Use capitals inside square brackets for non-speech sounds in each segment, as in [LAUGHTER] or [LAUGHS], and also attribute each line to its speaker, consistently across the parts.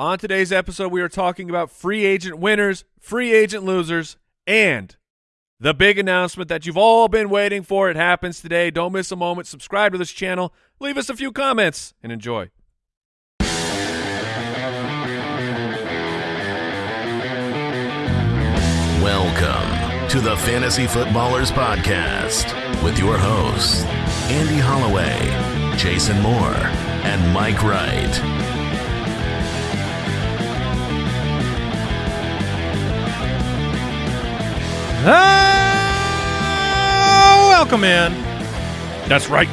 Speaker 1: On today's episode, we are talking about free agent winners, free agent losers, and the big announcement that you've all been waiting for. It happens today. Don't miss a moment. Subscribe to this channel. Leave us a few comments and enjoy.
Speaker 2: Welcome to the Fantasy Footballers Podcast with your hosts, Andy Holloway, Jason Moore, and Mike Wright.
Speaker 3: Ah, welcome in.
Speaker 1: That's right.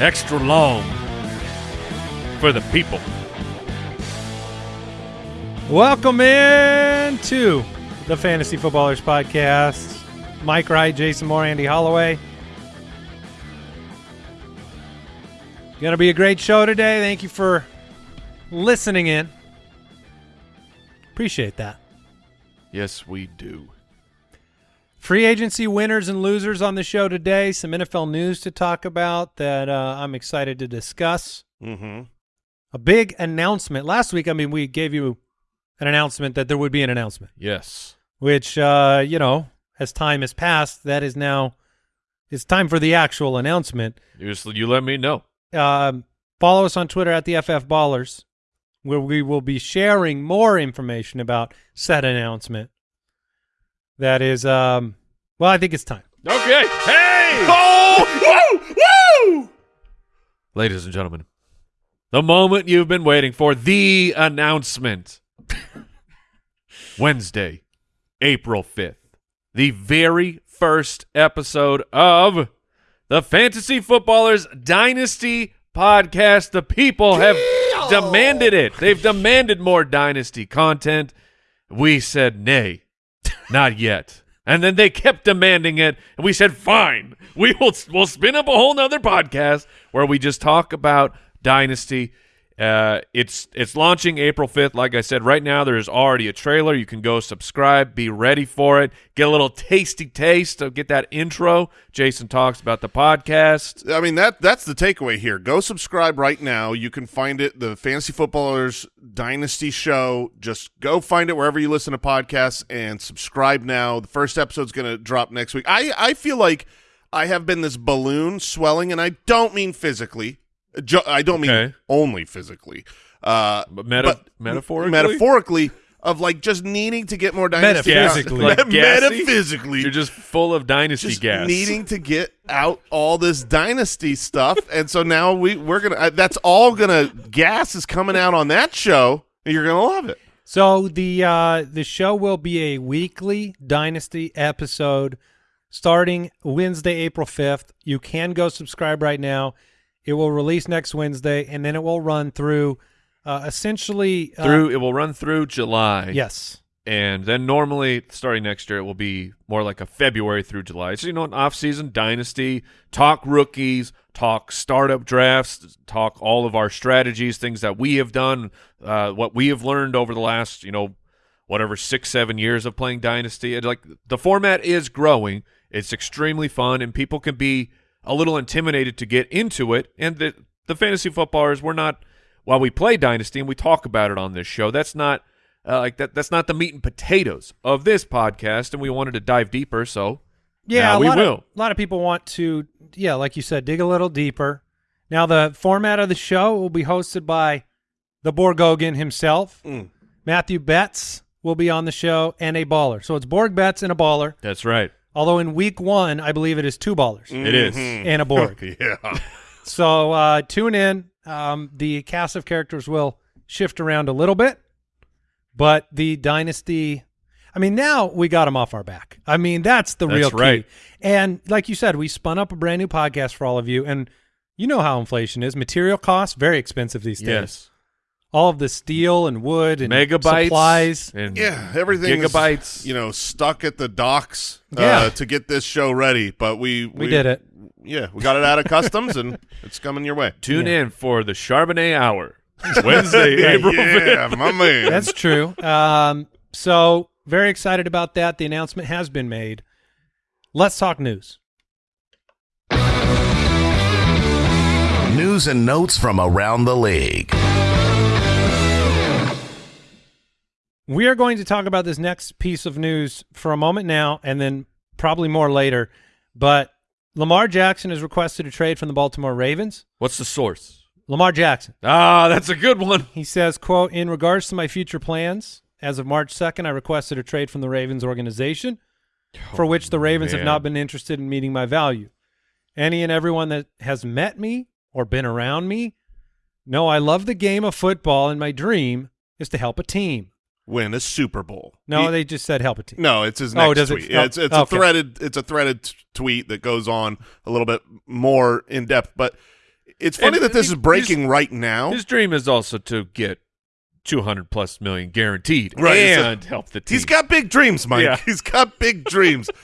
Speaker 1: Extra long for the people.
Speaker 3: Welcome in to the Fantasy Footballers Podcast. Mike Wright, Jason Moore, Andy Holloway. Going to be a great show today. Thank you for listening in. Appreciate that.
Speaker 1: Yes, we do.
Speaker 3: Free agency winners and losers on the show today. Some NFL news to talk about that uh, I'm excited to discuss.
Speaker 4: Mm-hmm.
Speaker 3: A big announcement. Last week, I mean, we gave you an announcement that there would be an announcement,
Speaker 1: Yes.
Speaker 3: which, uh, you know, as time has passed, that is now, it's time for the actual announcement.
Speaker 1: You just you let me know.
Speaker 3: Um, follow us on Twitter at the FF Ballers, where we will be sharing more information about said announcement. That is, um, well, I think it's time.
Speaker 1: Okay. Hey!
Speaker 4: Oh, woo, woo!
Speaker 1: Ladies and gentlemen, the moment you've been waiting for, the announcement. [LAUGHS] Wednesday, April 5th, the very first episode of the Fantasy Footballers Dynasty podcast. The people have demanded it. They've demanded more Dynasty content. We said nay, not yet. And then they kept demanding it, and we said, "Fine, we will. We'll spin up a whole nother podcast where we just talk about Dynasty." Uh, it's it's launching April fifth. Like I said, right now there is already a trailer. You can go subscribe, be ready for it, get a little tasty taste of get that intro. Jason talks about the podcast.
Speaker 4: I mean that that's the takeaway here. Go subscribe right now. You can find it the Fantasy Footballers Dynasty Show. Just go find it wherever you listen to podcasts and subscribe now. The first episode's going to drop next week. I I feel like I have been this balloon swelling, and I don't mean physically. Jo- I don't mean only physically. Uh,
Speaker 1: But meta- metaphorically?
Speaker 4: metaphorically of like just needing to get more dynasty.
Speaker 3: Metaphysically.
Speaker 1: Like [LAUGHS]
Speaker 4: metaphysically,
Speaker 1: You're just full of Dynasty
Speaker 4: just
Speaker 1: gas.
Speaker 4: needing to get out all this dynasty stuff, [LAUGHS] and so now we we're gonna. Uh, that's all gonna gas is coming out on that show. and You're gonna love it.
Speaker 3: So the uh, the show will be a weekly Dynasty episode starting Wednesday, April fifth. You can go subscribe right now. It will release next Wednesday, and then it will run through uh, essentially uh,
Speaker 1: through it will run through July.
Speaker 3: Yes,
Speaker 1: And then normally starting next year it will be more like a February through July. So you know an off season dynasty, talk rookies, talk startup drafts, talk all of our strategies, things that we have done, uh, what we have learned over the last, you know, whatever six, seven years of playing Dynasty. And like the format is growing. It's extremely fun and people can be a little intimidated to get into it. And the the fantasy footballers, we're not while we play Dynasty and we talk about it on this show, that's not uh, like that. That's not the meat and potatoes of this podcast, and we wanted to dive deeper. So
Speaker 3: yeah.
Speaker 1: now
Speaker 3: a
Speaker 1: we
Speaker 3: lot
Speaker 1: will.
Speaker 3: Of, a lot of people want to, yeah, like you said, dig a little deeper. Now the format of the show will be hosted by the Borgogan himself,
Speaker 4: Mm.
Speaker 3: Matthew Betz will be on the show, and a baller. So it's Borg Betz and a baller.
Speaker 1: That's right.
Speaker 3: Although in week one, I believe it is two ballers
Speaker 1: It is. [LAUGHS]
Speaker 3: and a Borg. [LAUGHS]
Speaker 4: Yeah.
Speaker 3: so uh, tune in. Um, the cast of characters will shift around a little bit, but the dynasty. I mean, now we got them off our back. I mean, that's the
Speaker 1: That's
Speaker 3: real key.
Speaker 1: right.
Speaker 3: And like you said, we spun up a brand new podcast for all of you, and you know how inflation is. Material costs very expensive these days.
Speaker 1: Yes.
Speaker 3: All of the steel and wood and
Speaker 1: Megabytes
Speaker 3: supplies.
Speaker 1: and
Speaker 4: Yeah, everything
Speaker 1: gigabytes.
Speaker 4: you know, stuck at the docks uh,
Speaker 3: Yeah.
Speaker 4: to get this show ready. But we
Speaker 3: We did it.
Speaker 4: Yeah, we got it out of customs, and [LAUGHS] it's coming your way.
Speaker 1: Tune in for the Charbonnet Hour Wednesday, [LAUGHS] April
Speaker 4: yeah, my man.
Speaker 3: That's true. Um, so very excited about that. The announcement has been made. Let's talk news.
Speaker 2: News and notes from around the league.
Speaker 3: We are going to talk about this next piece of news for a moment now, and then probably more later. But Lamar Jackson has requested a trade from the Baltimore Ravens.
Speaker 1: What's the source?
Speaker 3: Lamar Jackson.
Speaker 1: Ah, that's a good one.
Speaker 3: He says, quote, in regards to my future plans, as of March 2nd, I requested a trade from the Ravens organization, for which the Ravens have not been interested in meeting my value. Any and everyone that has met me or been around me know I love the game of football, and my dream is to help a team.
Speaker 4: Win a Super Bowl.
Speaker 3: No,
Speaker 4: He-
Speaker 3: they just said help a team.
Speaker 4: No, it's his
Speaker 3: Oh,
Speaker 4: next
Speaker 3: does it-
Speaker 4: tweet. Yeah,
Speaker 3: oh,
Speaker 4: it's it's a threaded it's a threaded t- tweet that goes on a little bit more in depth. But it's funny
Speaker 1: And
Speaker 4: that this
Speaker 1: he-
Speaker 4: is breaking right now.
Speaker 1: His dream is also to get 200 plus million guaranteed
Speaker 4: Right, it's a-
Speaker 1: and help the team.
Speaker 4: He's got big dreams, Mike.
Speaker 1: Yeah. [LAUGHS]
Speaker 4: He's got big dreams. [LAUGHS]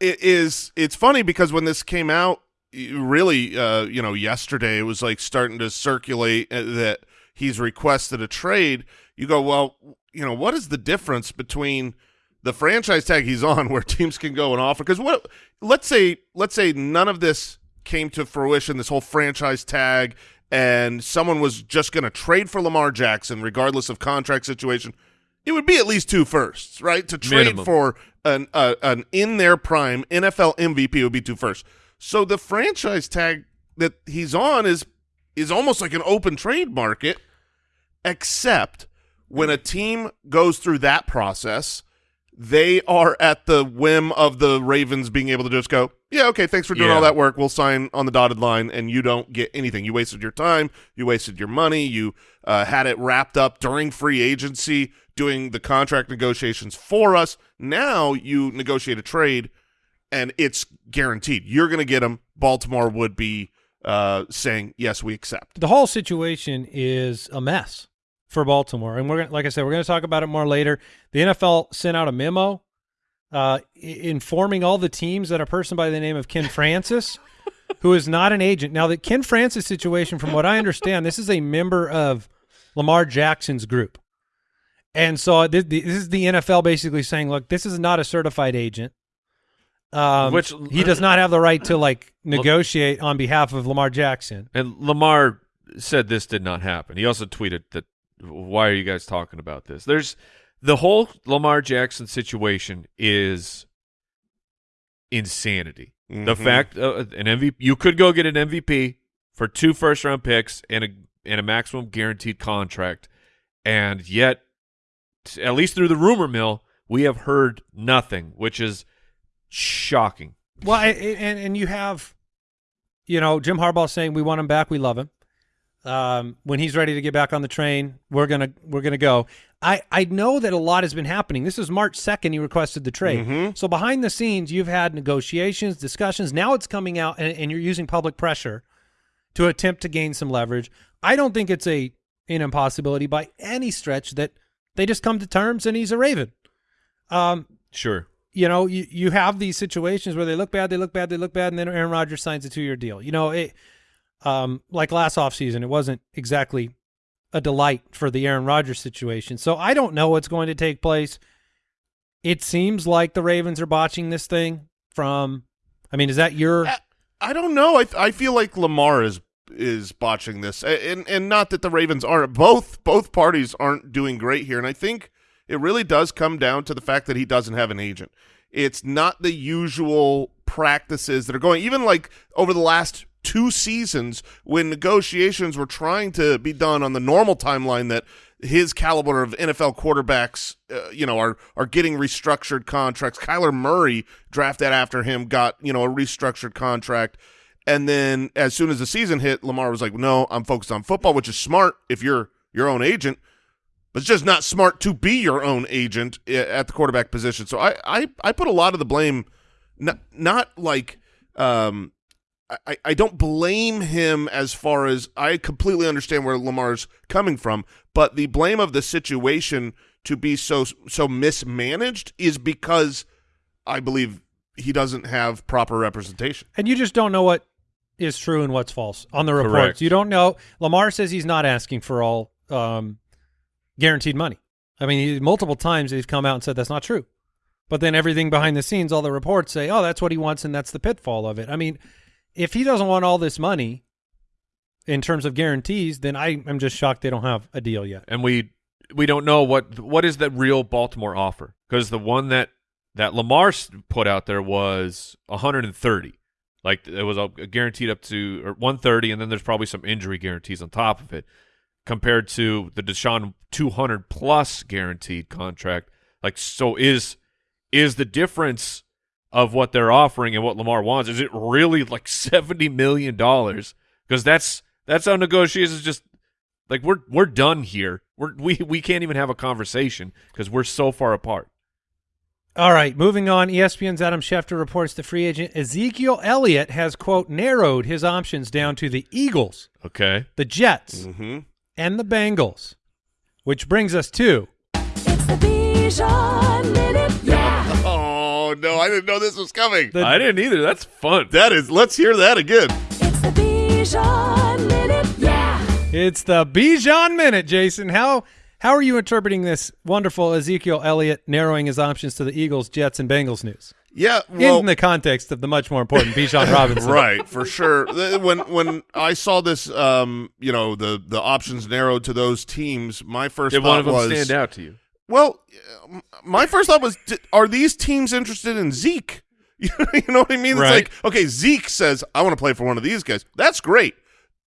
Speaker 4: It is. It's funny because when this came out, really, uh, you know, yesterday it was like starting to circulate uh, that he's requested a trade. You go, well, you know, what is the difference between the franchise tag he's on, [LAUGHS] where teams can go and offer? Because what? Let's say, let's say none of this came to fruition. This whole franchise tag. And someone was just going to trade for Lamar Jackson, regardless of contract situation it would be at least two firsts, right? To trade
Speaker 1: Minimum.
Speaker 4: for an uh, an in their prime NFL MVP would be two firsts. So the franchise tag that he's on is is almost like an open trade market, except when a team goes through that process, they are at the whim of the Ravens being able to just go, yeah, okay, thanks for doing
Speaker 1: Yeah.
Speaker 4: all that work. We'll sign on the dotted line, and you don't get anything. You wasted your time. You wasted your money. You uh, had it wrapped up during free agency, doing the contract negotiations for us. Now you negotiate a trade, and it's guaranteed. You're going to get them. Baltimore would be uh, saying, yes, we accept.
Speaker 3: the whole situation is a mess for Baltimore, and we're gonna, like I said, we're going to talk about it more later. The NFL sent out a memo uh, informing all the teams that a person by the name of Ken Francis, [LAUGHS] who is not an agent. Now, the Ken Francis situation, from what I understand, this is a member of Lamar Jackson's group, and so this, this is the NFL basically saying, look, this is not a certified agent. Um,
Speaker 1: Which-
Speaker 3: he does not have the right to like [CLEARS THROAT] negotiate on behalf of Lamar Jackson.
Speaker 1: And Lamar said this did not happen. He also tweeted that, why are you guys talking about this? There's the whole Lamar Jackson situation is insanity. The
Speaker 4: Mhm.
Speaker 1: fact uh, an MVP, you could go get an MVP for two first round picks and a and a maximum guaranteed contract, and yet, at least through the rumor mill, we have heard nothing, which is shocking.
Speaker 3: Well, I, I- and and you have, you know, Jim Harbaugh saying we want him back, we love him. Um, when he's ready to get back on the train, we're gonna we're gonna go. I I know that a lot has been happening. This is March second. He requested the trade.
Speaker 4: Mhm.
Speaker 3: So behind the scenes, you've had negotiations, discussions. Now it's coming out, and, and you're using public pressure to attempt to gain some leverage. I don't think it's a an impossibility by any stretch that they just come to terms and he's a Raven. Um,
Speaker 1: Sure.
Speaker 3: you know, you, you have these situations where they look bad, they look bad, they look bad, and then Aaron Rodgers signs a two year deal. You know, it um like last offseason, it wasn't exactly a delight for the Aaron Rodgers situation. So I don't know what's going to take place. It seems like the Ravens are botching this thing from I mean, is that your
Speaker 4: I- I don't know. I I feel like Lamar is is botching this, and and not that the Ravens aren't. Both both parties aren't doing great here, and I think it really does come down to the fact that he doesn't have an agent. It's not the usual practices that are going. Even like over the last two seasons, when negotiations were trying to be done on the normal timeline that his caliber of NFL quarterbacks, uh, you know, are are getting restructured contracts. Kyler Murray, drafted after him, got you know a restructured contract, and then as soon as the season hit, Lamar was like, "No, I'm focused on football," which is smart if you're your own agent, but it's just not smart to be your own agent at the quarterback position. So I I, I put a lot of the blame, not not like. Um, I, I don't blame him as far as I completely understand where Lamar's coming from, but the blame of the situation to be so so mismanaged is because I believe he doesn't have proper representation.
Speaker 3: and you just don't know what is true and what's false on the reports.
Speaker 1: Correct.
Speaker 3: You don't know. Lamar says he's not asking for all um, guaranteed money. I mean, he, multiple times they've come out and said that's not true. But then everything behind the scenes, all the reports say, oh, that's what he wants, and that's the pitfall of it. I mean, if he doesn't want all this money in terms of guarantees, then I am just shocked they don't have a deal yet.
Speaker 1: And we we don't know what what is the real Baltimore offer because the one that that Lamar put out there was 130. Like it was a, guaranteed up to or 130, and then there's probably some injury guarantees on top of it, compared to the Deshaun 200 plus guaranteed contract. Like, so is is the difference of what they're offering and what Lamar wants? Is it really like 70 million dollars? Because that's that's how negotiations just like we're we're done here. We're we we can't even have a conversation because we're so far apart.
Speaker 3: All right, moving on. ESPN's Adam Schefter reports the free agent Ezekiel Elliott has quote narrowed his options down to the Eagles,
Speaker 1: Okay.
Speaker 3: the Jets,
Speaker 4: Mm-hmm.
Speaker 3: and the Bengals, which brings us to
Speaker 5: It's the Bijan Minute, yeah.
Speaker 4: Oh no, I didn't know this was coming.
Speaker 3: The-
Speaker 1: I didn't either. That's fun.
Speaker 4: that is. Let's hear that again.
Speaker 5: It's the Bijan Minute, yeah.
Speaker 3: it's the Bijan minute. Jason, how how are you interpreting this wonderful Ezekiel Elliott narrowing his options to the Eagles, Jets, and Bengals news
Speaker 4: Yeah. Well,
Speaker 3: in the context of the much more important Bijan [LAUGHS] Robinson?
Speaker 4: right for sure when when i saw this um you know the the options narrowed to those teams my first
Speaker 1: Did
Speaker 4: thought
Speaker 1: one of them
Speaker 4: was
Speaker 1: stand out to you?
Speaker 4: Well uh, my first thought was are these teams interested in zeke [LAUGHS] you know what i mean
Speaker 3: Right.
Speaker 4: it's like okay zeke says i want to play for one of these guys that's great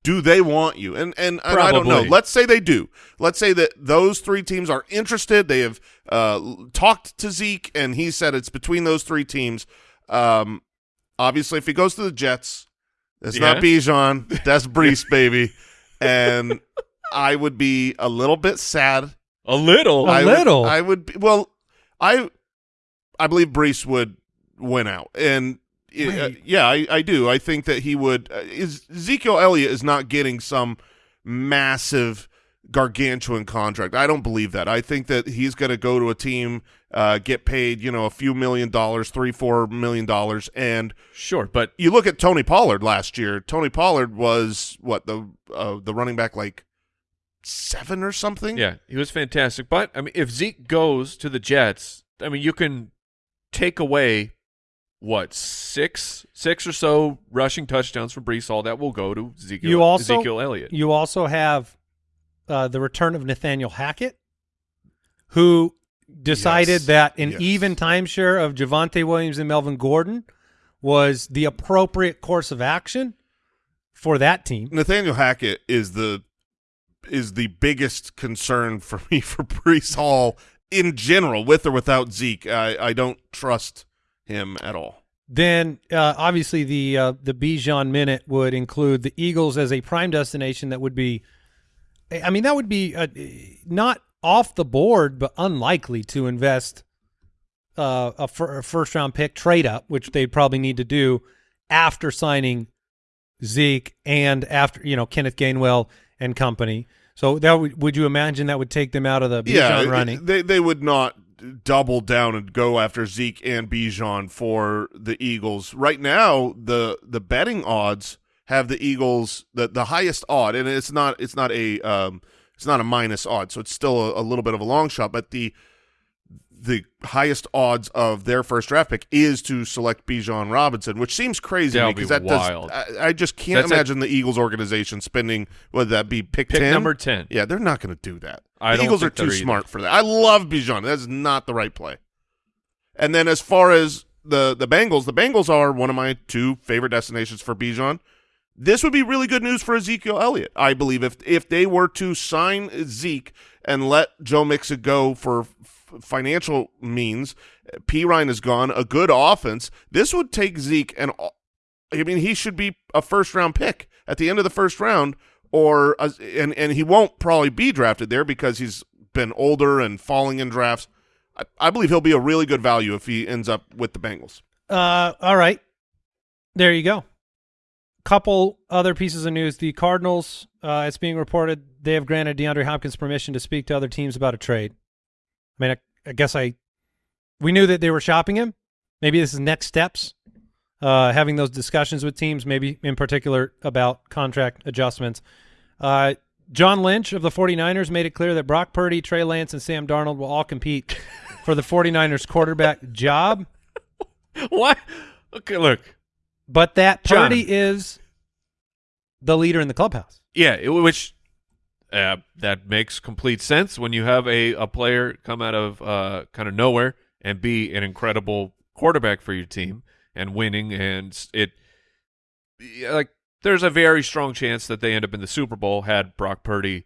Speaker 4: do they want you and and, and i don't know let's say they do let's say that those three teams are interested they have uh talked to zeke and he said it's between those three teams um obviously if he goes to the jets it's not
Speaker 1: Yeah.
Speaker 4: Bijan. That's [LAUGHS] Breece, baby. And I would be a little bit sad.
Speaker 1: A little.
Speaker 3: A
Speaker 4: I would-
Speaker 3: little?
Speaker 4: I would be, well, I I believe Breece would win out. And uh, yeah, I, I do. I think that he would. Uh, is Ezekiel Elliott is not getting some massive gargantuan contract. I don't believe that. I think that he's going to go to a team, uh, get paid, you know, a few million dollars, three, four million dollars, and
Speaker 1: Sure, but
Speaker 4: you look at Tony Pollard last year. Tony Pollard was what the uh, the running back like seven or something.
Speaker 1: yeah, he was fantastic. But I mean, if Zeke goes to the Jets, I mean, you can take away what six six or so rushing touchdowns from Breece. All that will go to Ezekiel,
Speaker 3: You also
Speaker 1: Ezekiel Elliott.
Speaker 3: You also have uh, the return of Nathaniel Hackett, who decided
Speaker 4: Yes.
Speaker 3: that an
Speaker 4: Yes.
Speaker 3: even timeshare of Javonte Williams and Melvin Gordon was the appropriate course of action for that team.
Speaker 4: Nathaniel Hackett is the is the biggest concern for me [LAUGHS] for Breece Hall in general, with or without Zeke. I, I don't trust him at all.
Speaker 3: Then uh, obviously the uh, the Bijan minute would include the Eagles as a prime destination that would be, I mean that would be uh, not off the board but unlikely to invest uh, a, a first round pick trade up, which they'd probably need to do after signing Zeke and after you know Kenneth Gainwell and company. So that would would you imagine that would take them out of the Bijan
Speaker 4: yeah,
Speaker 3: running?
Speaker 4: they they would not double down and go after Zeke and Bijan for the Eagles. Right now, the the betting odds have the Eagles the the highest odd, and it's not it's not a um it's not a minus odd, so it's still a, a little bit of a long shot, but the the highest odds of their first draft pick is to select Bijan Robinson, which seems crazy to
Speaker 1: That'll be
Speaker 4: because that does. I, I just can't
Speaker 1: That's
Speaker 4: imagine the Eagles organization spending would that be pick,
Speaker 1: Pick
Speaker 4: 10?
Speaker 1: number 10.
Speaker 4: Yeah, they're not going to do that.
Speaker 1: I
Speaker 4: the Eagles are too
Speaker 1: either.
Speaker 4: smart for that. I love Bijan. That's not the right play. And then as far as the the Bengals, the Bengals are one of my two favorite destinations for Bijan. This would be really good news for Ezekiel Elliott. I believe if if they were to sign Zeke and let Joe Mixon go for financial means, Perine is gone, a good offense. This would take Zeke and I mean he should be a first round pick at the end of the first round, or a, and and he won't probably be drafted there because he's been older and falling in drafts. I, I believe he'll be a really good value if he ends up with the Bengals.
Speaker 3: Uh, all right. There you go. Couple other pieces of news. The Cardinals, uh, it's being reported they have granted DeAndre Hopkins permission to speak to other teams about a trade. I mean, I, I guess I we knew that they were shopping him. Maybe this is next steps, uh, having those discussions with teams, maybe in particular about contract adjustments. Uh, John Lynch of the 49ers made it clear that Brock Purdy, Trey Lance, and Sam Darnold will all compete for the 49ers quarterback [LAUGHS] job.
Speaker 1: What? Okay, look.
Speaker 3: But that
Speaker 1: John.
Speaker 3: Purdy is the leader in the clubhouse.
Speaker 1: Yeah, which Uh, that makes complete sense when you have a, a player come out of uh, kind of nowhere and be an incredible quarterback for your team and winning. And it, like, there's a very strong chance that they end up in the Super Bowl had Brock Purdy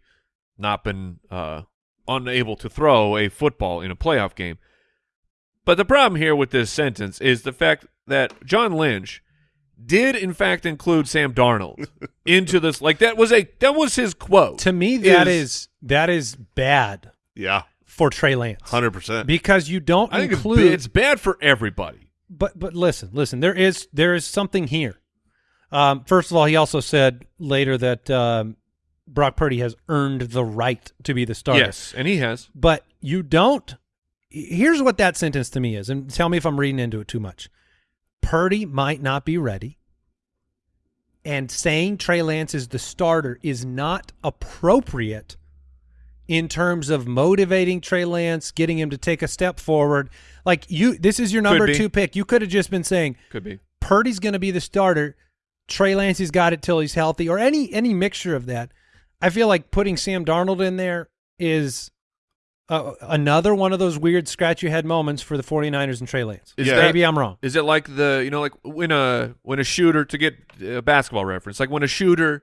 Speaker 1: not been uh, unable to throw a football in a playoff game. But the problem here with this sentence is the fact that John Lynch did in fact include Sam Darnold [LAUGHS] into this. Like that was a that was his quote.
Speaker 3: To me, that is, that is bad
Speaker 4: Yeah,
Speaker 3: for Trey Lance
Speaker 4: hundred percent.
Speaker 3: because you don't
Speaker 1: I think
Speaker 3: include.
Speaker 1: it's bad for everybody.
Speaker 3: but but listen, listen. There is there is something here. Um, first of all, he also said later that um, Brock Purdy has earned the right to be the starter.
Speaker 1: Yes, and he has.
Speaker 3: but you don't. Here's what that sentence to me is, and tell me if I'm reading into it too much. Purdy might not be ready, and saying Trey Lance is the starter is not appropriate in terms of motivating Trey Lance, getting him to take a step forward. Like you, this is your number two pick. You could have just been saying
Speaker 1: Could be.
Speaker 3: Purdy's going to be the starter. Trey Lance has got it till he's healthy, or any any mixture of that. I feel like putting Sam Darnold in there is uh, another one of those weird scratch your head moments for the 49ers and Trey Lance.
Speaker 1: Is
Speaker 4: Yeah.
Speaker 1: that-
Speaker 3: Maybe I'm wrong.
Speaker 1: Is it like the you know like when a when a shooter to get a basketball reference like when a shooter,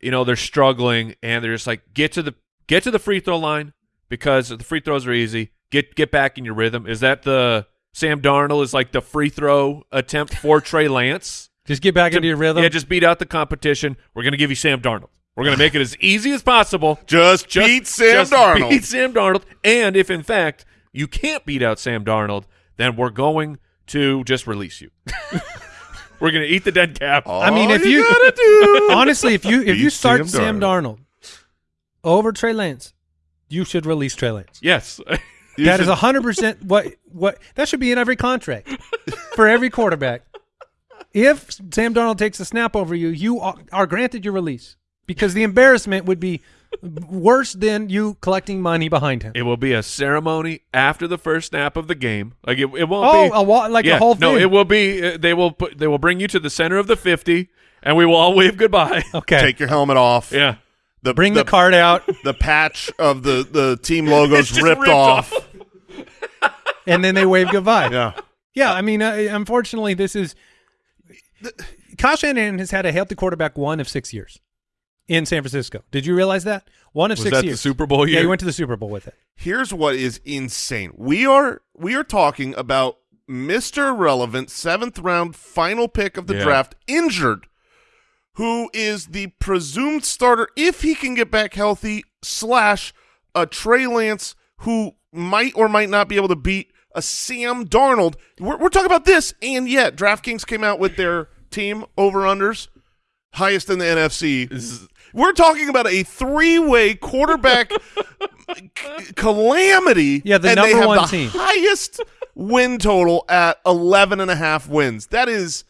Speaker 1: you know they're struggling and they're just like get to the get to the free throw line because the free throws are easy. Get get back in your rhythm. Is that the Sam Darnold is like the free throw attempt for Trey Lance?
Speaker 3: Just get back into your rhythm.
Speaker 1: Yeah, just beat out the competition. We're gonna give you Sam Darnold. We're gonna make it as easy as possible.
Speaker 4: Just,
Speaker 1: Just
Speaker 4: beat Sam
Speaker 1: just
Speaker 4: Darnold.
Speaker 1: Beat Sam Darnold. And if in fact you can't beat out Sam Darnold, then we're going to just release you. [LAUGHS] we're going to eat the dead cap.
Speaker 3: I mean, if you,
Speaker 4: gotta do- [LAUGHS]
Speaker 3: honestly, if you if you start
Speaker 4: Sam
Speaker 3: Sam Darnold. over Trey Lance, you should release Trey Lance.
Speaker 1: Yes. [LAUGHS]
Speaker 4: You
Speaker 3: That is
Speaker 4: should-
Speaker 3: hundred percent what what that should be in every contract for every quarterback. If Sam Darnold takes a snap over you, you are, are granted your release because the embarrassment would be worse than you collecting money behind him.
Speaker 1: it will be a ceremony after the first snap of the game. Like it, it won't
Speaker 3: Oh,
Speaker 1: be
Speaker 3: a wa- like a
Speaker 1: yeah,
Speaker 3: whole
Speaker 1: No,
Speaker 3: thing.
Speaker 1: it will be uh, they will put they will bring you to the center of the 50 and we will all wave goodbye. [LAUGHS]
Speaker 3: Okay,
Speaker 4: take your helmet off.
Speaker 1: yeah.
Speaker 4: The,
Speaker 3: bring the, card out, [LAUGHS]
Speaker 4: The patch of the the team logos [LAUGHS]
Speaker 1: just
Speaker 4: ripped,
Speaker 1: ripped
Speaker 4: off.
Speaker 3: and then they wave goodbye.
Speaker 4: Yeah.
Speaker 3: Yeah, I mean, uh, unfortunately, this is Kyle Shanahan has had a healthy quarterback one of six years in San Francisco. Did you realize that? One of
Speaker 1: Was
Speaker 3: six
Speaker 1: that the. Super Bowl year.
Speaker 3: Yeah, he went to the Super Bowl with it.
Speaker 4: Here's what is insane. We are we are talking about Mr. Relevant, seventh round final pick of the
Speaker 1: Yeah.
Speaker 4: draft, injured, who is the presumed starter if he can get back healthy, slash a Trey Lance who might or might not be able to beat a Sam Darnold. We're, we're talking about this, and yet DraftKings came out with their team over unders, highest in the NFC. We're talking about a three way quarterback c- [LAUGHS] calamity.
Speaker 3: Yeah, the
Speaker 4: and they
Speaker 3: number
Speaker 4: have
Speaker 3: one
Speaker 4: the
Speaker 3: team.
Speaker 4: highest win total at 11 and a half wins. That is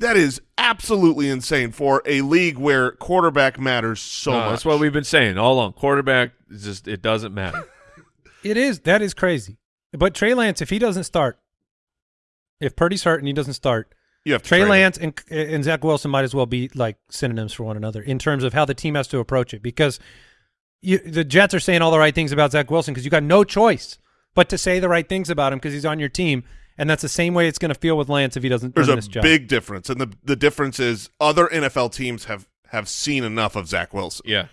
Speaker 4: that is absolutely insane for a league where quarterback matters so
Speaker 1: No,
Speaker 4: much.
Speaker 1: that's what we've been saying all along. Quarterback just it doesn't matter. [LAUGHS]
Speaker 3: It is. That is crazy. But Trey Lance, if he doesn't start, if Purdy's hurt and he doesn't start,
Speaker 4: you have to
Speaker 3: Trey. Lance and and Zach Wilson might as well be like synonyms for one another in terms of how the team has to approach it. Because you, the Jets are saying all the right things about Zach Wilson because you got no choice but to say the right things about him because he's on your team, and that's the same way it's going to feel with Lance if he doesn't
Speaker 4: There's a big difference, and the the difference is other NFL teams have have seen enough of Zach Wilson.
Speaker 1: yeah.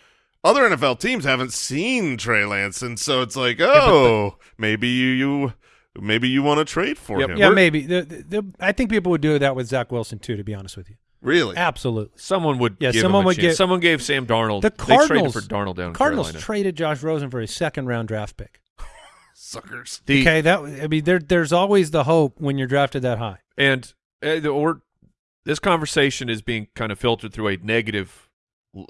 Speaker 4: Other NFL teams haven't seen Trey Lance, and so it's like, oh, maybe you you maybe you want to trade for
Speaker 1: Yep.
Speaker 4: him.
Speaker 3: yeah,
Speaker 1: We're-
Speaker 3: maybe. The, the, the- I think people would do that with Zach Wilson too. To be honest with you,
Speaker 4: Really?
Speaker 3: absolutely.
Speaker 1: Someone would
Speaker 3: Yeah,
Speaker 1: give
Speaker 3: someone
Speaker 1: him a
Speaker 3: would get-
Speaker 1: Someone gave Sam Darnold.
Speaker 3: The
Speaker 1: they traded
Speaker 3: Cardinals
Speaker 1: for Darnold down in
Speaker 3: Cardinals
Speaker 1: Carolina.
Speaker 3: traded Josh Rosen for a second round draft pick. [LAUGHS]
Speaker 4: Suckers.
Speaker 1: The-
Speaker 3: okay, that I mean, there there's always the hope when you're drafted that high.
Speaker 1: and uh, or this conversation is being kind of filtered through a negative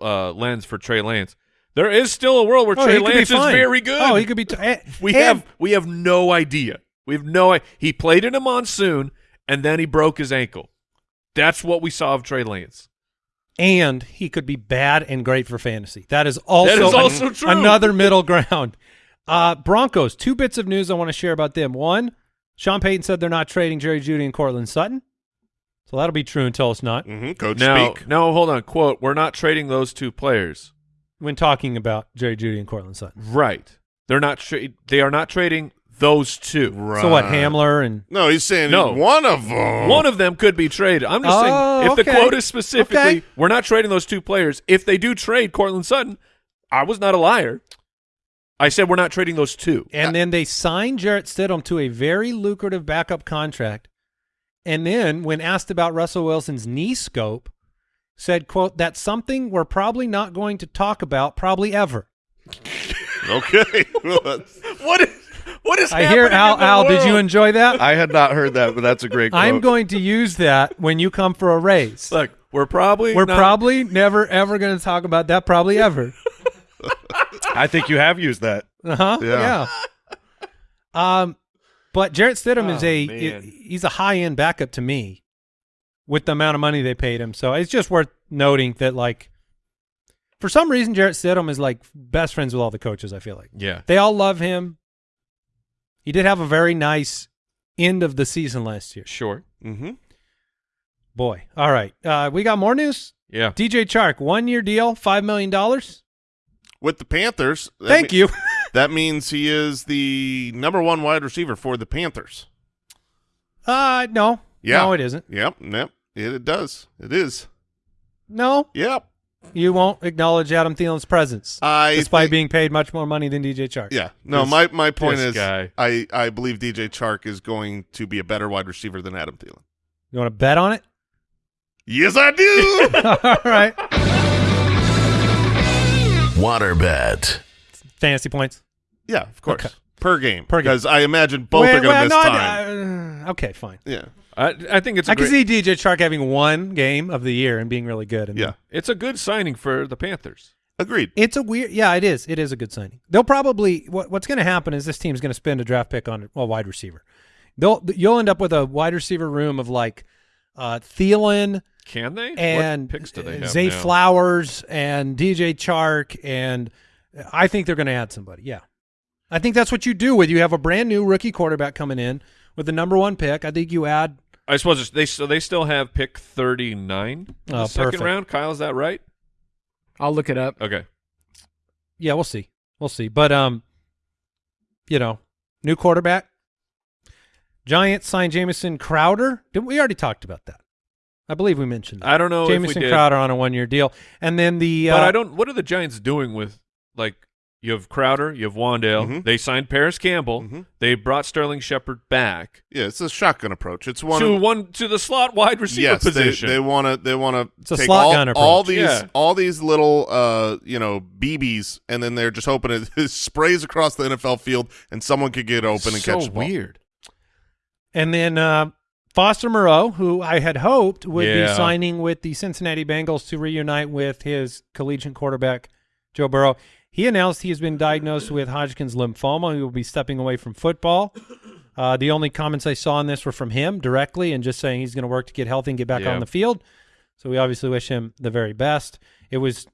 Speaker 1: uh, lens for Trey Lance. There is still a world where
Speaker 3: Oh,
Speaker 1: Trey
Speaker 3: he
Speaker 1: Lance is very good.
Speaker 3: Oh, he could be. T- [LAUGHS] eh,
Speaker 1: we
Speaker 3: and-
Speaker 1: have we have no idea. We have no. He played in a monsoon and then he broke his ankle. That's what we saw of Trey Lance.
Speaker 3: and he could be bad and great for fantasy. That is also,
Speaker 1: That is
Speaker 3: an-
Speaker 1: true.
Speaker 3: another middle ground. Uh, Broncos, two bits of news I want to share about them. One, Sean Payton said they're not trading Jerry Jeudy and Courtland Sutton. So that'll be true until it's not.
Speaker 4: Mm -hmm. Coach
Speaker 1: Now,
Speaker 4: speak.
Speaker 1: no, hold on. Quote: We're not trading those two players.
Speaker 3: when talking about Jerry Jeudy and Courtland Sutton.
Speaker 1: Right. They're not. Tra- they are not trading those two.
Speaker 4: Right.
Speaker 3: So what, Hamler and
Speaker 4: No, he's saying
Speaker 1: No.
Speaker 4: one of them.
Speaker 1: One of them could be traded. I'm just
Speaker 3: Oh,
Speaker 1: saying, if the quote is specifically,
Speaker 3: Okay.
Speaker 1: we're not trading those two players. If they do trade Courtland Sutton, I was not a liar. I said we're not trading those two.
Speaker 3: and then they signed Jarrett Stidham to a very lucrative backup contract. And then, when asked about Russell Wilson's knee scope, said, "quote That's something we're probably not going to talk about, probably ever."
Speaker 4: Okay. [LAUGHS] Well, that's-
Speaker 1: What is what is
Speaker 3: I hear
Speaker 1: happening
Speaker 3: Al.
Speaker 1: in the
Speaker 3: Al, did you enjoy that?
Speaker 6: I had not heard that, but that's a great quote.
Speaker 3: I'm going to use that when you come for a raise.
Speaker 1: Look, we're probably
Speaker 3: We're
Speaker 1: not-
Speaker 3: probably never ever going to talk about that. Probably ever. [LAUGHS]
Speaker 6: I think you have used that.
Speaker 3: Uh huh.
Speaker 4: Yeah.
Speaker 3: Yeah. Um, but Jarrett Stidham is
Speaker 1: Oh,
Speaker 3: a
Speaker 1: man.
Speaker 3: he's a high end backup to me, with the amount of money they paid him. So it's just worth noting that like, for some reason, Jarrett Stidham is like best friends with all the coaches. I feel like
Speaker 1: Yeah.
Speaker 3: they all love him. He did have a very nice end of the season last year.
Speaker 1: Sure.
Speaker 4: Mhm.
Speaker 3: Boy, all right, uh, we got more news.
Speaker 1: Yeah.
Speaker 3: DJ Chark, one year deal, five million dollars.
Speaker 4: With the Panthers.
Speaker 3: Thank
Speaker 4: me-
Speaker 3: you. [LAUGHS]
Speaker 4: That means he is the number one wide receiver for the Panthers.
Speaker 3: Uh, no,
Speaker 4: Yeah.
Speaker 3: no, it isn't.
Speaker 4: Yep. Yep. It, it does. It is.
Speaker 3: No,
Speaker 4: Yep.
Speaker 3: You won't acknowledge Adam Thielen's presence,
Speaker 4: I
Speaker 3: despite
Speaker 4: think-
Speaker 3: being paid much more money than DJ Chark.
Speaker 4: Yeah. No,
Speaker 1: This-
Speaker 4: my, my point is
Speaker 1: guy.
Speaker 4: I, I believe DJ Chark is going to be a better wide receiver than Adam Thielen.
Speaker 3: You want to bet on it?
Speaker 4: Yes, I do. [LAUGHS]
Speaker 3: All right.
Speaker 2: Water bet.
Speaker 3: Fantasy points.
Speaker 4: yeah, of course.
Speaker 3: Okay.
Speaker 4: Per game.
Speaker 3: Per game.
Speaker 4: Because I imagine both
Speaker 3: Wait,
Speaker 4: are going to
Speaker 3: well,
Speaker 4: miss
Speaker 3: no,
Speaker 4: time.
Speaker 3: I- uh, okay, fine.
Speaker 4: yeah.
Speaker 1: I, I think it's a
Speaker 3: I can see DJ Chark having one game of the year and being really good. And
Speaker 4: Yeah.
Speaker 1: it's a good signing for the Panthers.
Speaker 4: Agreed.
Speaker 3: It's a weird. Yeah, it is. It is a good signing. They'll probably. What, what's going to happen is this team's going to spend a draft pick on a wide receiver. They'll. You'll end up with a wide receiver room of like uh, Thielen
Speaker 1: Can they?
Speaker 3: and
Speaker 1: what picks do they have
Speaker 3: Zay
Speaker 1: now?
Speaker 3: Flowers and DJ Chark, and I think they're going to add somebody. Yeah, I think that's what you do with you have a brand new rookie quarterback coming in with the number one pick. I think you add.
Speaker 1: I suppose it's- they so they still have pick thirty nine.
Speaker 3: Oh,
Speaker 1: second
Speaker 3: perfect.
Speaker 1: round. Kyle, is that right?
Speaker 7: I'll look it up.
Speaker 1: Okay.
Speaker 3: Yeah, we'll see. We'll see. But um, you know, new quarterback. Giants signed Jamison Crowder. Didn't we already talked about that? I believe we mentioned that.
Speaker 1: I don't know if we
Speaker 3: Jamison
Speaker 1: did,
Speaker 3: Crowder on a one-year deal, and then the uh,
Speaker 1: but I don't. What are the Giants doing with like? You have Crowder, you have Wan'Dale.
Speaker 4: Mhm.
Speaker 1: They signed Parris Campbell.
Speaker 4: Mhm.
Speaker 1: They brought Sterling Shepard back
Speaker 4: Yeah, it's a shotgun approach. It's one
Speaker 1: to
Speaker 4: of,
Speaker 1: one to the slot wide receiver
Speaker 4: yes,
Speaker 1: position.
Speaker 4: They, they want to. They want
Speaker 3: It's
Speaker 4: to
Speaker 3: a
Speaker 4: take
Speaker 3: slot
Speaker 4: all,
Speaker 3: gun
Speaker 4: all
Speaker 3: approach.
Speaker 4: these
Speaker 1: Yeah.
Speaker 4: all these little uh you know BBs, and then they're just hoping it [LAUGHS] sprays across the NFL field, and someone could get open and
Speaker 1: so
Speaker 4: catch the ball.
Speaker 1: weird.
Speaker 3: And then uh, Foster Moreau, who I had hoped would be
Speaker 1: Yeah.
Speaker 3: signing with the Cincinnati Bengals to reunite with his collegiate quarterback, Joe Burrow. He announced he has been diagnosed with Hodgkin's lymphoma. He will be stepping away from football. Uh, the only comments I saw on this were from him directly and just saying he's going to work to get healthy and get back
Speaker 1: Yeah.
Speaker 3: on the field. So we obviously wish him the very best. It was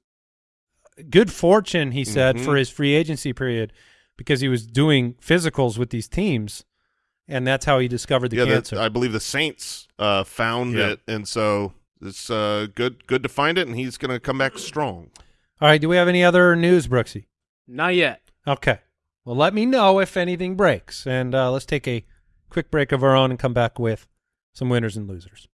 Speaker 3: good fortune, he said,
Speaker 4: Mhm.
Speaker 3: for his free agency period because he was doing physicals with these teams, and that's how he discovered the
Speaker 4: yeah,
Speaker 3: cancer.
Speaker 4: I believe the Saints uh, found
Speaker 1: Yeah.
Speaker 4: it, and so it's uh, good good to find it, and he's going to come back strong.
Speaker 3: All right. Do we have any other news, Brooksy?
Speaker 7: Not yet.
Speaker 3: Okay. Well, let me know if anything breaks, and uh, let's take a quick break of our own and come back with some winners and losers.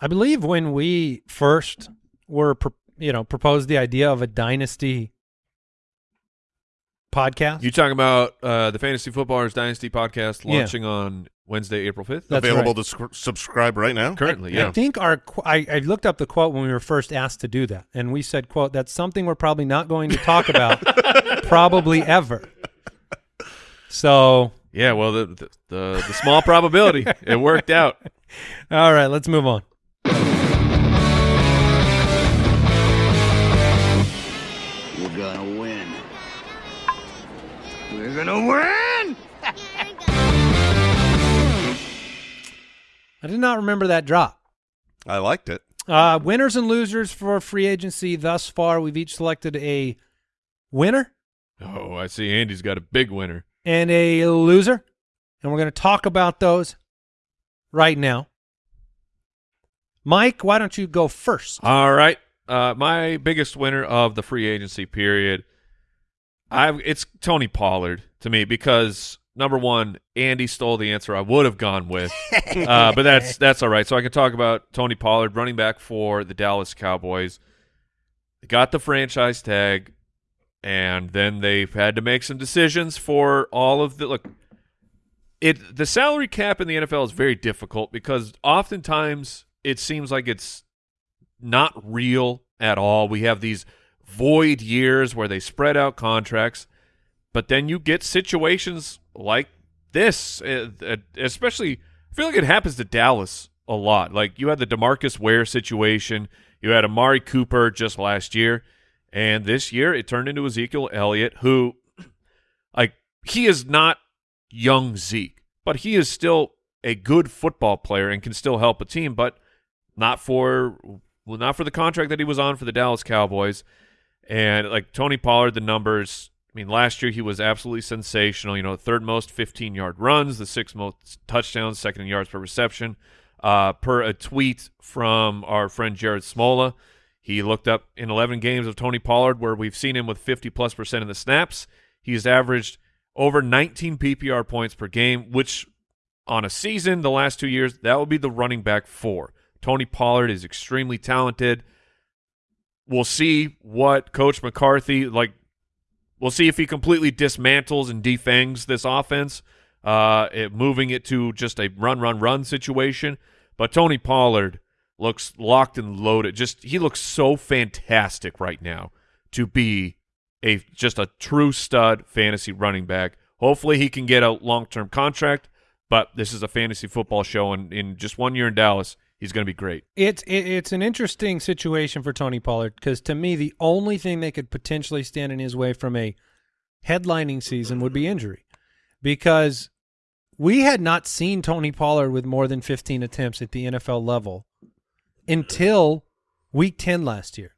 Speaker 3: I believe when we first were, you know, proposed the idea of a dynasty podcast.
Speaker 1: You talking about uh, the Fantasy Footballers Dynasty podcast
Speaker 3: Yeah.
Speaker 1: launching on Wednesday, April fifth?
Speaker 3: That's
Speaker 4: Available
Speaker 3: right.
Speaker 4: to sc- subscribe right now.
Speaker 1: Currently,
Speaker 3: I
Speaker 1: yeah.
Speaker 3: I think our qu- I, I looked up the quote when we were first asked to do that, and we said, "quote That's something we're probably not going to talk about, [LAUGHS] probably ever." So,
Speaker 1: Yeah, well, the the, the, the small probability it worked out. [LAUGHS]
Speaker 3: all right, let's move on. I did not remember that drop.
Speaker 4: I liked it.
Speaker 3: Uh, winners and losers for free agency thus far. We've each selected a winner
Speaker 1: Oh, I see. Andy's got a big winner.
Speaker 3: and a loser, and we're going to talk about those right now. Mike, why don't you go first?
Speaker 1: All right. Uh, my biggest winner of the free agency period, I have it's Tony Pollard to me because number one, Andy stole the answer I would have gone with, uh, but that's [LAUGHS] that's all right. So I can talk about Tony Pollard, running back for the Dallas Cowboys. They got the franchise tag, and then they've had to make some decisions for all of the look. It the salary cap in the NFL is very difficult because oftentimes it seems like it's not real at all. We have these void years where they spread out contracts, but then you get situations like this, uh, uh, especially. I feel like it happens to Dallas a lot. Like you had the Demarcus Ware situation, you had Amari Cooper just last year, and this year it turned into Ezekiel Elliott, who, [CLEARS THROAT] like, he is not young Zeke, but he is still a good football player and can still help a team, but not for well, not for the contract that he was on for the Dallas Cowboys. And like Tony Pollard, the numbers. I mean, last year he was absolutely sensational. You know, third most 15 yard runs, the sixth most touchdowns, second in yards per reception. Uh, per a tweet from our friend Jared Smola, he looked up in 11 games of Tony Pollard where we've seen him with 50 plus percent of the snaps. He's averaged over 19 PPR points per game, which on a season, the last two years, that would be the running back four. Tony Pollard is extremely talented. We'll see what Coach McCarthy like. We'll see if he completely dismantles and defangs this offense, uh, it, moving it to just a run, run, run situation. But Tony Pollard looks locked and loaded. Just he looks so fantastic right now to be a just a true stud fantasy running back. Hopefully he can get a long term contract, but this is a fantasy football show, and in just one year in Dallas, he's going to be great.
Speaker 3: It's it, it's an interesting situation for Tony Pollard because to me the only thing that could potentially stand in his way from a headlining season would be injury, because we had not seen Tony Pollard with more than 15 attempts at the NFL level until week 10 last year.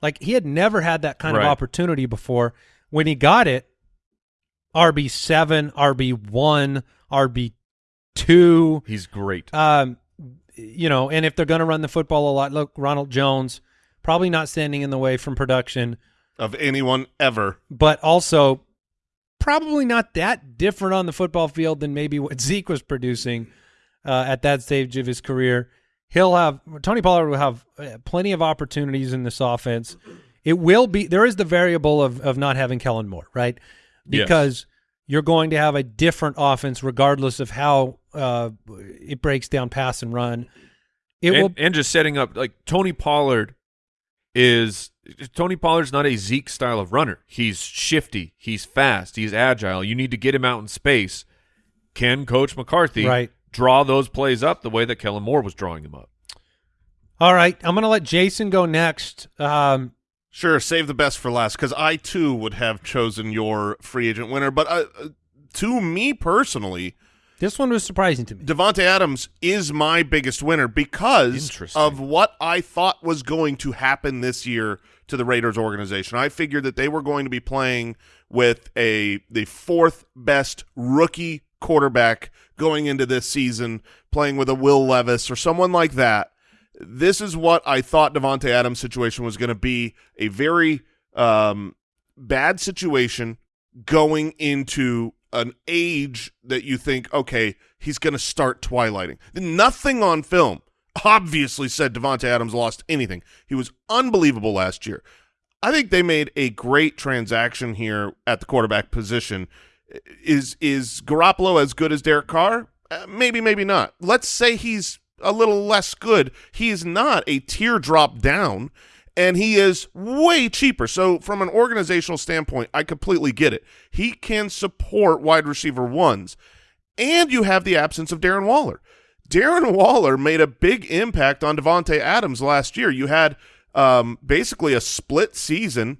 Speaker 3: Like he had never had that kind
Speaker 1: Right.
Speaker 3: of opportunity before. When he got it, RB seven, RB one, RB two.
Speaker 1: He's great.
Speaker 3: Um, you know, and if they're going to run the football a lot, look, Ronald Jones probably not standing in the way from production,
Speaker 4: of anyone ever.
Speaker 3: but also probably not that different on the football field than maybe what Zeke was producing uh, at that stage of his career. He'll have Tony Pollard will have uh, plenty of opportunities in this offense. It will be there is the variable of of not having Kellen Moore, right?
Speaker 1: Yes.
Speaker 3: Because you're going to have a different offense regardless of how uh, it breaks down pass and run. It
Speaker 1: and,
Speaker 3: will
Speaker 1: and just setting up like Tony Pollard is Tony Pollard's not a Zeke style of runner. He's shifty, he's fast, he's agile. You need to get him out in space. Can Coach McCarthy
Speaker 3: Right.
Speaker 1: draw those plays up the way that Kellen Moore was drawing them up?
Speaker 3: All right, I'm going to let Jason go next. Um,
Speaker 4: Sure, save the best for last because I too would have chosen your free agent winner. But uh, uh, to me personally,
Speaker 3: this one was surprising to me.
Speaker 4: Davante Adams is my biggest winner because of what I thought was going to happen this year to the Raiders organization. I figured that they were going to be playing with a the fourth best rookie quarterback going into this season, playing with a Will Levis or someone like that. This is what I thought Davante Adams' situation was going to be a very um, bad situation going into an age that you think, okay, he's going to start twilighting. Nothing on film obviously said Davante Adams lost anything. He was unbelievable last year. I think they made a great transaction here at the quarterback position. Is is Garoppolo as good as Derek Carr? Uh, maybe, maybe not. Let's say he's a little less good. He is not a teardrop down, and he is way cheaper. So, from an organizational standpoint, I completely get it. He can support wide receiver ones, and you have the absence of Darren Waller. Darren [LAUGHS] Waller made a big impact on Davante Adams last year. You had um, basically a split season,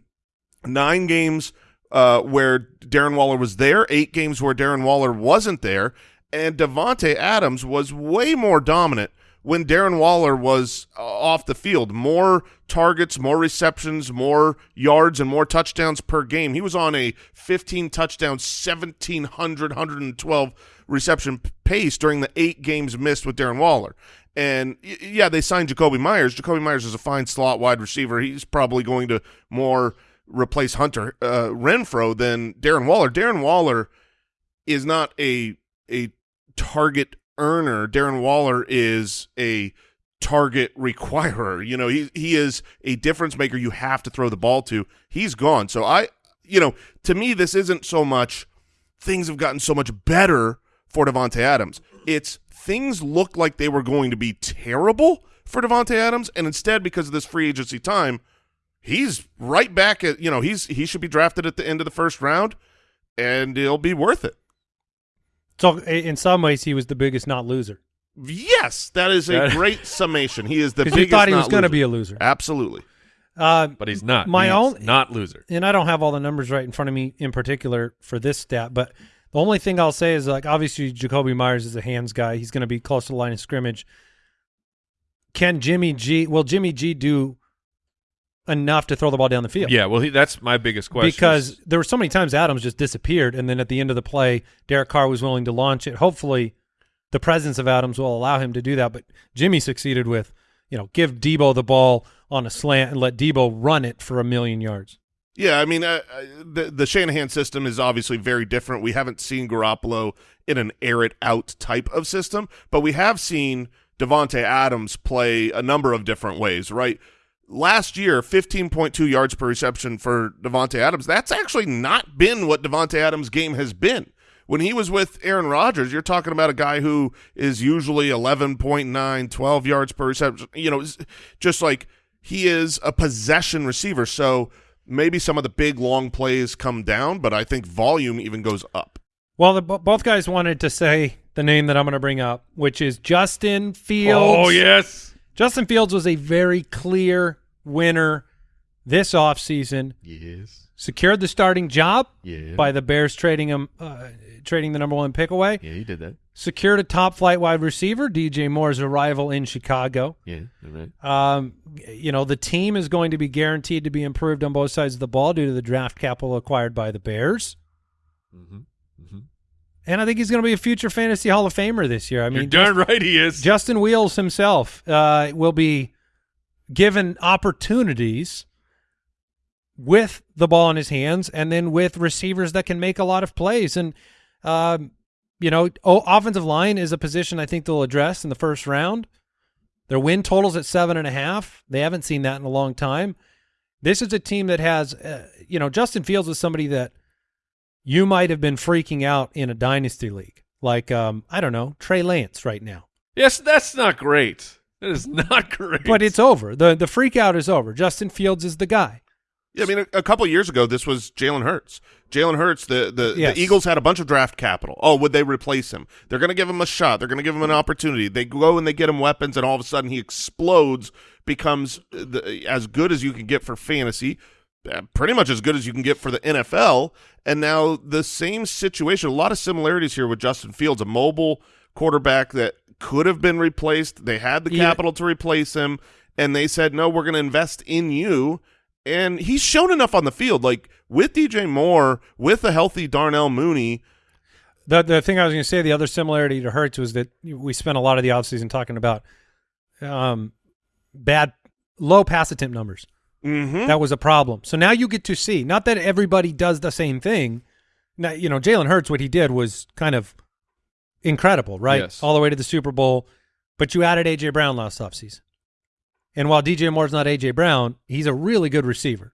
Speaker 4: nine games uh, where Darren Waller was there, eight games where Darren Waller wasn't there, and Davante Adams was way more dominant when Darren Waller was uh, off the field. More targets, more receptions, more yards, and more touchdowns per game. He was on a 15 touchdown, 1,700, 112 reception pace during the eight games missed with Darren Waller. And yeah, they signed Jakobi Meyers. Jakobi Meyers is a fine slot wide receiver. He's probably going to more replace Hunter uh, Renfrow than Darren Waller. Darren Waller is not a a target earner. Darren Waller is a target requirer. You know, he he is a difference maker you have to throw the ball to. He's gone. So I you know, to me this isn't so much things have gotten so much better for Davante Adams. It's things looked like they were going to be terrible for Davante Adams and instead because of this free agency time, he's right back at, you know, he's he should be drafted at the end of the first round and it'll be worth it.
Speaker 3: So in some ways, he was the biggest not loser
Speaker 4: Yes, that is a great summation. He is the [LAUGHS]
Speaker 3: because you thought he
Speaker 4: not
Speaker 3: was going to be a loser.
Speaker 4: Absolutely.
Speaker 3: Uh,
Speaker 1: but he's not.
Speaker 3: My
Speaker 1: He's
Speaker 3: own-
Speaker 1: not loser.
Speaker 3: and I don't have all the numbers right in front of me in particular for this stat, but the only thing I'll say is like obviously Jakobi Meyers is a hands guy. He's going to be close to the line of scrimmage. Can Jimmy G? Will Jimmy G do enough to throw the ball down the field?
Speaker 1: Yeah, well, he, that's my biggest question.
Speaker 3: because there were so many times Adams just disappeared, and then at the end of the play, Derek Carr was willing to launch it. Hopefully, the presence of Adams will allow him to do that. But Jimmy succeeded with, you know, give Deebo the ball on a slant and let Deebo run it for a million yards.
Speaker 4: Yeah, I mean, uh, the the Shanahan system is obviously very different. We haven't seen Garoppolo in an air it out type of system, but we have seen Davante Adams play a number of different ways. Right, last year, fifteen point two yards per reception for Davante Adams. That's actually not been what Davante Adams' game has been. When he was with Aaron Rodgers, you're talking about a guy who is usually 11.9, 12 yards per reception. You know, just like he is a possession receiver. So maybe some of the big long plays come down, but I think volume even goes up.
Speaker 3: Well, the, both guys wanted to say the name that I'm going to bring up, which is Justin Fields.
Speaker 1: oh yes,
Speaker 3: Justin Fields was a very clear winner this offseason.
Speaker 1: yes,
Speaker 3: Secured the starting job
Speaker 1: yeah,
Speaker 3: by the Bears trading him, uh, trading the number one pick away.
Speaker 1: yeah, he did that.
Speaker 3: Secured a top flight wide receiver, DJ Moore's arrival in Chicago.
Speaker 1: Yeah, you're right.
Speaker 3: Um, you know, the team is going to be guaranteed to be improved on both sides of the ball due to the draft capital acquired by the Bears.
Speaker 1: Mm-hmm. Mm-hmm.
Speaker 3: And I think he's going to be a future fantasy Hall of Famer this year. I
Speaker 1: You're
Speaker 3: mean,
Speaker 1: darn right he is.
Speaker 3: Justin Wheels himself uh, will be given opportunities with the ball in his hands and then with receivers that can make a lot of plays. And, um, you know, offensive line is a position I think they'll address in the first round. Their win totals at seven and a half. They haven't seen that in a long time. This is a team that has, uh, you know, Justin Fields is somebody that you might have been freaking out in a dynasty league. Like, um, I don't know, Trey Lance right now.
Speaker 1: yes, that's not great. That is not [LAUGHS] great.
Speaker 3: But it's over. The the freak out is over. Justin Fields is the guy.
Speaker 4: Yeah, I mean, a, a couple years ago, this was Jalen Hurts. Jalen Hurts, the, the,
Speaker 3: Yes.
Speaker 4: the Eagles had a bunch of draft capital. Oh, would they replace him? They're going to give him a shot. They're going to give him an opportunity. They go and they get him weapons, and all of a sudden he explodes, becomes uh, the, as good as you can get for fantasy, uh, pretty much as good as you can get for the NFL. And now the same situation, a lot of similarities here with Justin Fields, a mobile quarterback that could have been replaced. They had the
Speaker 3: Yeah.
Speaker 4: capital to replace him, and they said, no, we're going to invest in you and he's shown enough on the field, like with DJ Moore, with a healthy Darnell Mooney.
Speaker 3: The the thing I was going to say, the other similarity to Hurts was that we spent a lot of the offseason talking about um, bad, low pass attempt numbers.
Speaker 4: Mm-hmm.
Speaker 3: That was a problem. So now you get to see, not that everybody does the same thing. Now, you know, Jalen Hurts, what he did was kind of incredible, right?
Speaker 1: Yes.
Speaker 3: All the way to the Super Bowl. But you added A.J. Brown last offseason. And while DJ Moore's not A.J. Brown, he's a really good receiver.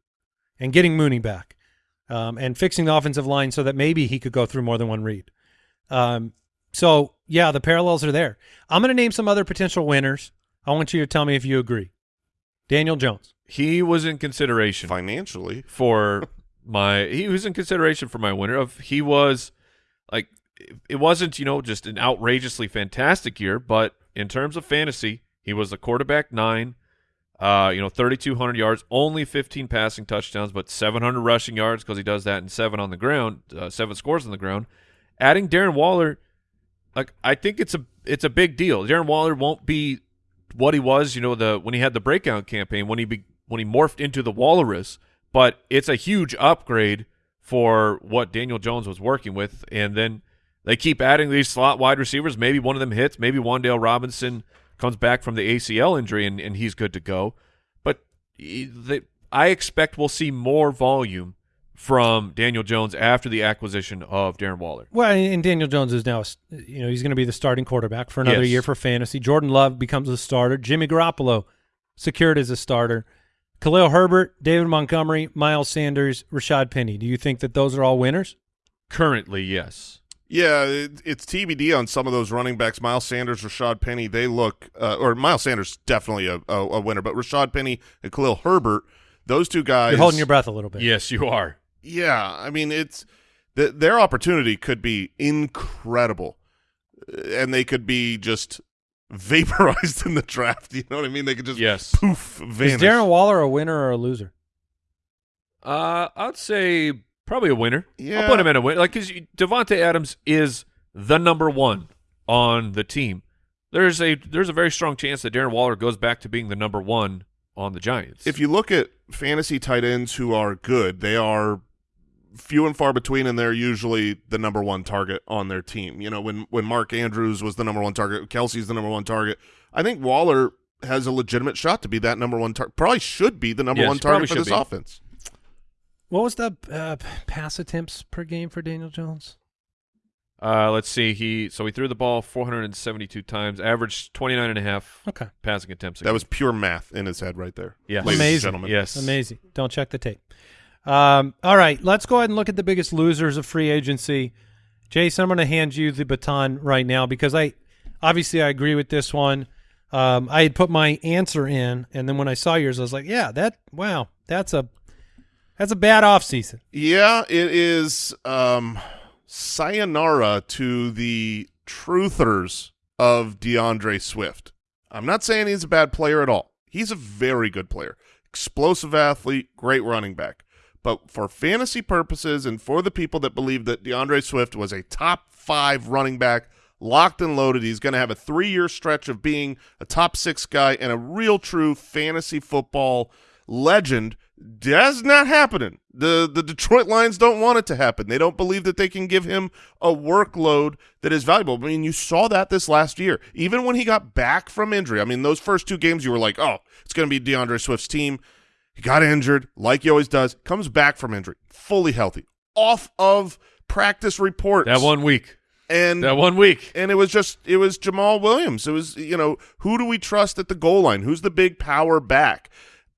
Speaker 3: And getting Mooney back um, and fixing the offensive line so that maybe he could go through more than one read. Um, so, yeah, the parallels are there. I'm going to name some other potential winners. I want you to tell me if you agree. Daniel Jones.
Speaker 1: he was in consideration
Speaker 4: Financially,
Speaker 1: for [LAUGHS] my he was in consideration for my winner of he was like it wasn't you know just an outrageously fantastic year but in terms of fantasy he was a quarterback nine uh you know 3200 yards only 15 passing touchdowns but 700 rushing yards because he does that and seven on the ground uh, seven scores on the ground adding Darren Waller like I think it's a it's a big deal Darren Waller won't be what he was, you know, the when he had the breakout campaign, when he be, when he morphed into the Walrus, but it's a huge upgrade for what Daniel Jones was working with. And then They keep adding these slot wide receivers. Maybe one of them hits. Maybe Wan'Dale Robinson comes back from the ACL injury and, and he's good to go. But they, I expect we'll see more volume from Daniel Jones after the acquisition of Darren Waller.
Speaker 3: Well, and Daniel Jones is now, you know, he's going to be the starting quarterback for another
Speaker 1: Yes.
Speaker 3: year for fantasy. Jordan Love becomes a starter. Jimmy Garoppolo secured as a starter. Khalil Herbert, David Montgomery, Miles Sanders, Rashaad Penny. Do you think that those are all winners?
Speaker 1: Currently, yes.
Speaker 4: Yeah, it, it's TBD on some of those running backs. Miles Sanders, Rashaad Penny, they look, uh, or Miles Sanders definitely a, a, a winner, but Rashaad Penny and Khalil Herbert, those two guys.
Speaker 3: You're holding your breath a little bit.
Speaker 1: Yes, you are.
Speaker 4: Yeah, I mean it's th- their opportunity could be incredible, Uh, and they could be just vaporized [LAUGHS] in the draft. You know what I mean? They could just
Speaker 1: Yes.
Speaker 4: poof vanish.
Speaker 3: Is Darren Waller a winner or a loser?
Speaker 1: Uh, I'd say probably a winner.
Speaker 4: Yeah.
Speaker 1: I'll put him in a win. Like, because Davante Adams is the number one on the team. There's a there's a very strong chance that Darren Waller goes back to being the number one on the Giants.
Speaker 4: if you look at fantasy tight ends who are good, they are few and far between, and they're usually the number one target on their team. You know, when when Mark Andrews was the number one target, Kelce's the number one target. I think Waller has a legitimate shot to be that number one target. Probably should be the number
Speaker 1: Yes,
Speaker 4: one target for this
Speaker 1: be.
Speaker 4: offense.
Speaker 3: What was the uh, pass attempts per game for Daniel Jones?
Speaker 1: uh, let's see, he so he threw the ball 472 times, averaged 29 and a half
Speaker 3: Okay.
Speaker 1: passing attempts.
Speaker 4: That
Speaker 1: game.
Speaker 4: was pure math in his head right there.
Speaker 1: Yes.
Speaker 4: ladies and
Speaker 3: Amazing.
Speaker 4: gentlemen.
Speaker 1: yes,
Speaker 3: Amazing. Don't check the tape. Um, all right, let's go ahead and look at the biggest losers of free agency. Jason, I'm going to hand you the baton right now because I obviously I agree with this one. Um, I had put my answer in, and then when I saw yours, I was like, "Yeah, that wow, that's a that's a bad offseason.
Speaker 4: Yeah, it is um sayonara to the truthers of DeAndre Swift. I'm not saying he's a bad player at all. He's a very good player. Explosive athlete, great running back. But for fantasy purposes and for the people that believe that DeAndre Swift was a top 5 running back, locked and loaded, he's going to have a 3-year stretch of being a top 6 guy and a real true fantasy football legend that's not happening. The the Detroit Lions don't want it to happen. They don't believe that they can give him a workload that is valuable. I mean, you saw that this last year. Even when he got back from injury. I mean, those first two games you were like, "Oh, it's going to be DeAndre Swift's team." He got injured, like he always does. Comes back from injury, fully healthy, off of practice reports.
Speaker 1: that one week.
Speaker 4: and
Speaker 1: That one week.
Speaker 4: and it was just it was Jamaal Williams. It was you know who do we trust at the goal line? Who's the big power back?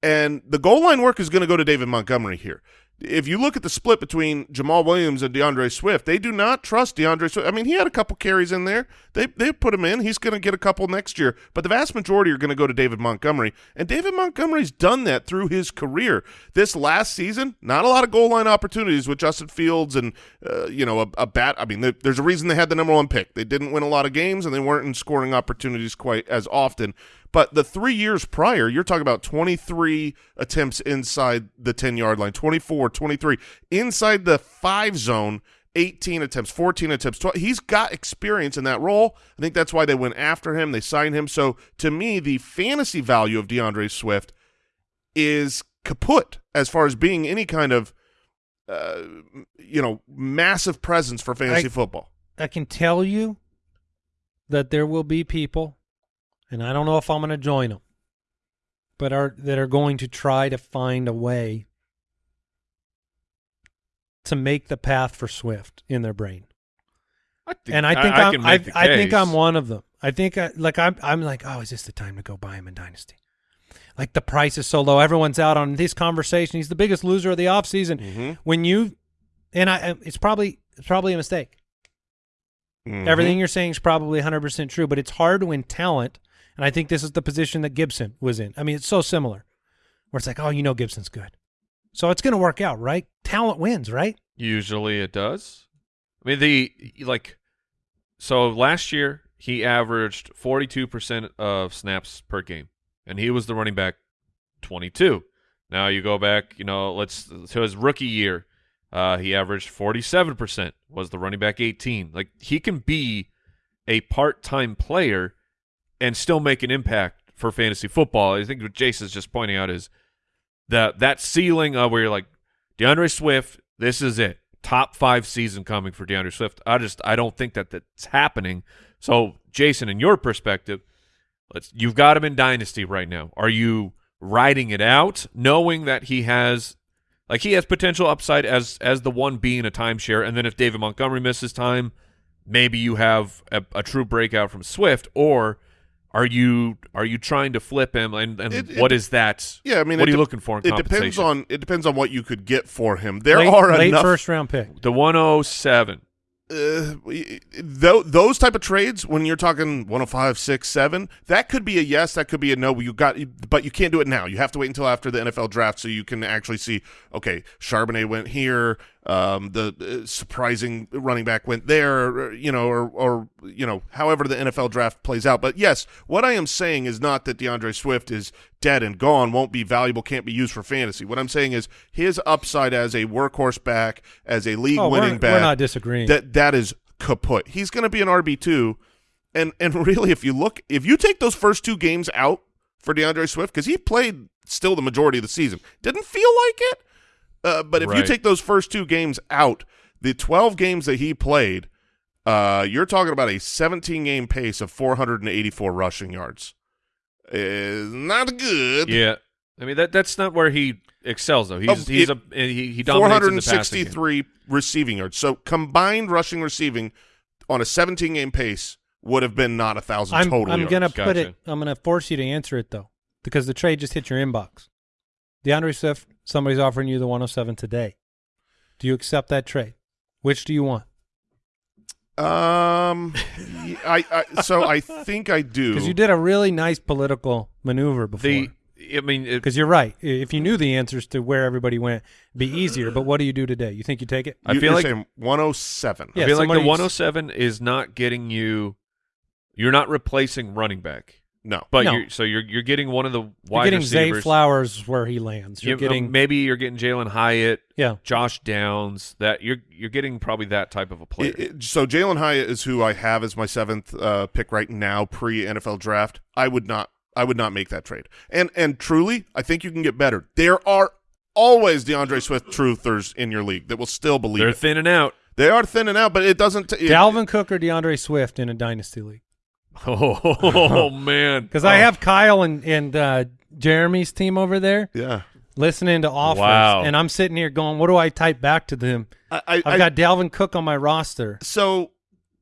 Speaker 4: And the goal line work is going to go to David Montgomery here. If you look at the split between Jamaal Williams and DeAndre Swift, they do not trust DeAndre Swift. I mean, he had a couple carries in there. They they put him in. He's going to get a couple next year, but the vast majority are going to go to David Montgomery. And David Montgomery's done that through his career. This last season, not a lot of goal line opportunities with Justin Fields and uh, you know a, a bat. I mean, there's a reason they had the number one pick. They didn't win a lot of games, and they weren't in scoring opportunities quite as often. But the three years prior, you're talking about 23 attempts inside the 10 yard line, 24, 23 inside the five zone. 18 attempts, 14 attempts. 12. He's got experience in that role. I think that's why they went after him. They signed him. So to me, the fantasy value of DeAndre Swift is kaput as far as being any kind of, uh, you know, massive presence for fantasy
Speaker 3: I-
Speaker 4: football.
Speaker 3: I can tell you that there will be people, and I don't know if I'm going to join them, but are that are going to try to find a way to make the path for Swift in their brain.
Speaker 1: I think,
Speaker 3: and I think
Speaker 1: I,
Speaker 3: I, am I, I think I'm one of them. I think I, like I'm I'm like, oh, is this the time to go buy him in Dynasty? Like the price is so low, everyone's out on this conversation. He's the biggest loser of the offseason.
Speaker 4: Mhm.
Speaker 3: When you and I, it's probably it's probably a mistake.
Speaker 4: Mhm.
Speaker 3: Everything you're saying is probably 100% true, but it's hard when talent, and I think this is the position that Gibson was in. I mean, it's so similar, where it's like, oh, you know, Gibson's good. So it's going to work out, right? Talent wins, right?
Speaker 1: Usually it does. I mean the like so last year he averaged 42% of snaps per game and he was the running back 22. Now you go back, you know, let's to his rookie year, uh he averaged 47% was the running back 18. Like he can be a part-time player and still make an impact for fantasy football. I think what Jason's just pointing out is that that ceiling of where you're like DeAndre Swift, this is it. top five season coming for DeAndre Swift. I just I don't think that that's happening. So, Jason, in your perspective, let's you've got him in dynasty right now. Are you riding it out, knowing that he has like he has potential upside as as the one being a timeshare, and then if David Montgomery misses time, maybe you have a, a true breakout from Swift, or are you are you trying to flip him? And, and
Speaker 4: It-
Speaker 1: what
Speaker 4: it-
Speaker 1: is that?
Speaker 4: Yeah, I mean,
Speaker 1: what are you
Speaker 4: de-
Speaker 1: looking for in
Speaker 4: It depends on it depends on what you could get for him. There
Speaker 3: late,
Speaker 4: are
Speaker 3: late
Speaker 4: enough
Speaker 3: first round pick.
Speaker 1: the 107.
Speaker 4: uh, th- those type of trades when you're talking 105 6 7 that could be a yes that could be a no you got but you can't do it now you have to wait until after the NFL draft so you can actually see okay Charbonnet went here um, the uh, surprising running back went there or, you know or or you know however the NFL draft plays out but yes what I am saying is not that DeAndre Swift is dead and gone won't be valuable can't be used for fantasy what I'm saying is his upside as a workhorse back as a league
Speaker 3: Oh,
Speaker 4: winning
Speaker 3: we're,
Speaker 4: back
Speaker 3: we're not disagreeing.
Speaker 4: that that is kaput. He's going to be an RB two, and and [LAUGHS] really, if you look, if you take those first two games out for DeAndre Swift, because he played still the majority of the season, didn't feel like it. Uh, but if you take those first two games out, the twelve games that he played, uh, you're talking about a 17 game pace of 484 rushing yards. Is not good.
Speaker 1: Yeah, I mean that that's not where he excels though. He's
Speaker 4: Oh,
Speaker 1: he's
Speaker 4: it-
Speaker 1: a he, he dominates in the passing
Speaker 4: 463 receiving yards. So combined rushing receiving on a 17 game pace would have been not a thousand
Speaker 3: I'm,
Speaker 4: total
Speaker 3: I'm
Speaker 4: yards.
Speaker 3: gonna put
Speaker 1: Gotcha.
Speaker 3: it. I'm gonna force you to answer it though, because the trade just hit your inbox. DeAndre Swift, somebody's offering you the 107 today. Do you accept that trade? Which do you want?
Speaker 4: Um, y- I, I so I [LAUGHS] think I do
Speaker 3: Because you did a really nice political maneuver before.
Speaker 1: The I mean,
Speaker 3: Because you're right. If you knew the answers to where everybody went, it'd be easier. But what do you do today? You think you take it?
Speaker 1: I
Speaker 4: You-
Speaker 1: feel
Speaker 4: you're
Speaker 1: like
Speaker 4: saying 107.
Speaker 3: Yeah,
Speaker 1: I feel like the
Speaker 3: somebody's-
Speaker 1: 107 is not getting you. You're not replacing running back,
Speaker 4: No,
Speaker 1: but
Speaker 3: No.
Speaker 1: you're so you're you're getting one of the wide
Speaker 3: You're
Speaker 1: wide
Speaker 3: getting Zay. Flowers where he lands. You're
Speaker 1: You- um,
Speaker 3: getting
Speaker 1: maybe you're getting Jalin Hyatt,
Speaker 3: yeah.
Speaker 1: Josh Downs. That you're you're getting probably that type of a player.
Speaker 4: It- it- so Jalin Hyatt is who I have as my seventh uh, pick right now pre NFL draft. I would not I would not make that trade. And and truly, I think you can get better. There are always DeAndre Swift truthers in your league that will still believe
Speaker 1: They're
Speaker 4: it.
Speaker 1: thinning out.
Speaker 4: They are thinning out, but it doesn't. T- it-
Speaker 3: Dalvin Cook or DeAndre Swift in a dynasty league.
Speaker 1: Oh [LAUGHS] man,
Speaker 3: Because I have Kyle and and uh, Jeremy's team over there
Speaker 4: Yeah,
Speaker 3: listening to offers,
Speaker 1: Wow.
Speaker 3: and I'm sitting here going, "What do I type back to them?"
Speaker 4: I, I
Speaker 3: got Dalvin Cook on my roster.
Speaker 4: so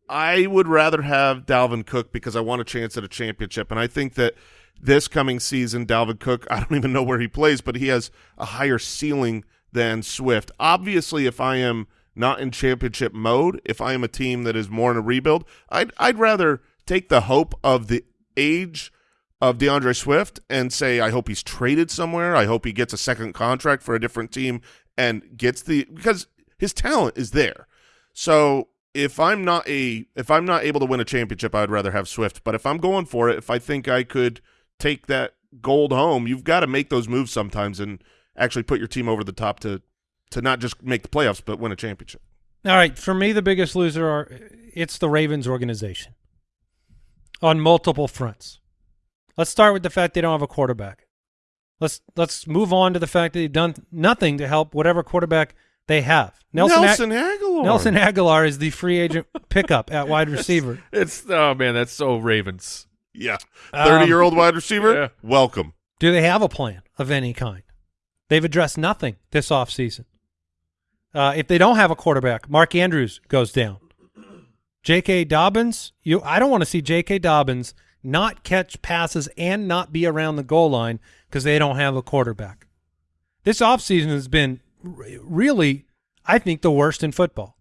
Speaker 4: I would rather have Dalvin Cook because I want a chance at a championship, and I think that this coming season, Dalvin Cook, [LAUGHS] I don't even know where he plays, but he has a higher ceiling than Swift. Obviously, if I am not in championship mode, if I am a team that is more in a rebuild, I'd I'd rather take the hope of the age of DeAndre Swift and say I hope he's traded somewhere. I hope he gets a second contract for a different team and gets the because his talent is there. So if I'm not a if I'm not able to win a championship, I'd rather have Swift. But if I'm going for it, if I think I could take that gold home, you've got to make those moves sometimes and actually put your team over the top to to not just make the playoffs but win a championship.
Speaker 3: All right, for me, the biggest loser are it's the Ravens organization on multiple fronts. Let's start with the fact they don't have a quarterback. Let's let's move on to the fact that they've done nothing to help whatever quarterback they have. Nelson
Speaker 4: Nelson,
Speaker 3: Ag-
Speaker 4: Agholor.
Speaker 3: Nelson Agholor is the free agent [LAUGHS] pickup at wide [LAUGHS] receiver.
Speaker 1: it's oh man, that's so Ravens.
Speaker 4: Yeah.
Speaker 3: Um,
Speaker 4: 30 year old wide receiver.
Speaker 1: yeah.
Speaker 4: Welcome.
Speaker 3: Do they have a plan of any kind? They've addressed nothing this offseason. Uh, if they don't have a quarterback, Mark Andrews goes down. J.K. Dobbins, you I don't want to see J.K. Dobbins not catch passes and not be around the goal line because they don't have a quarterback. This offseason has been really, I think, the worst in football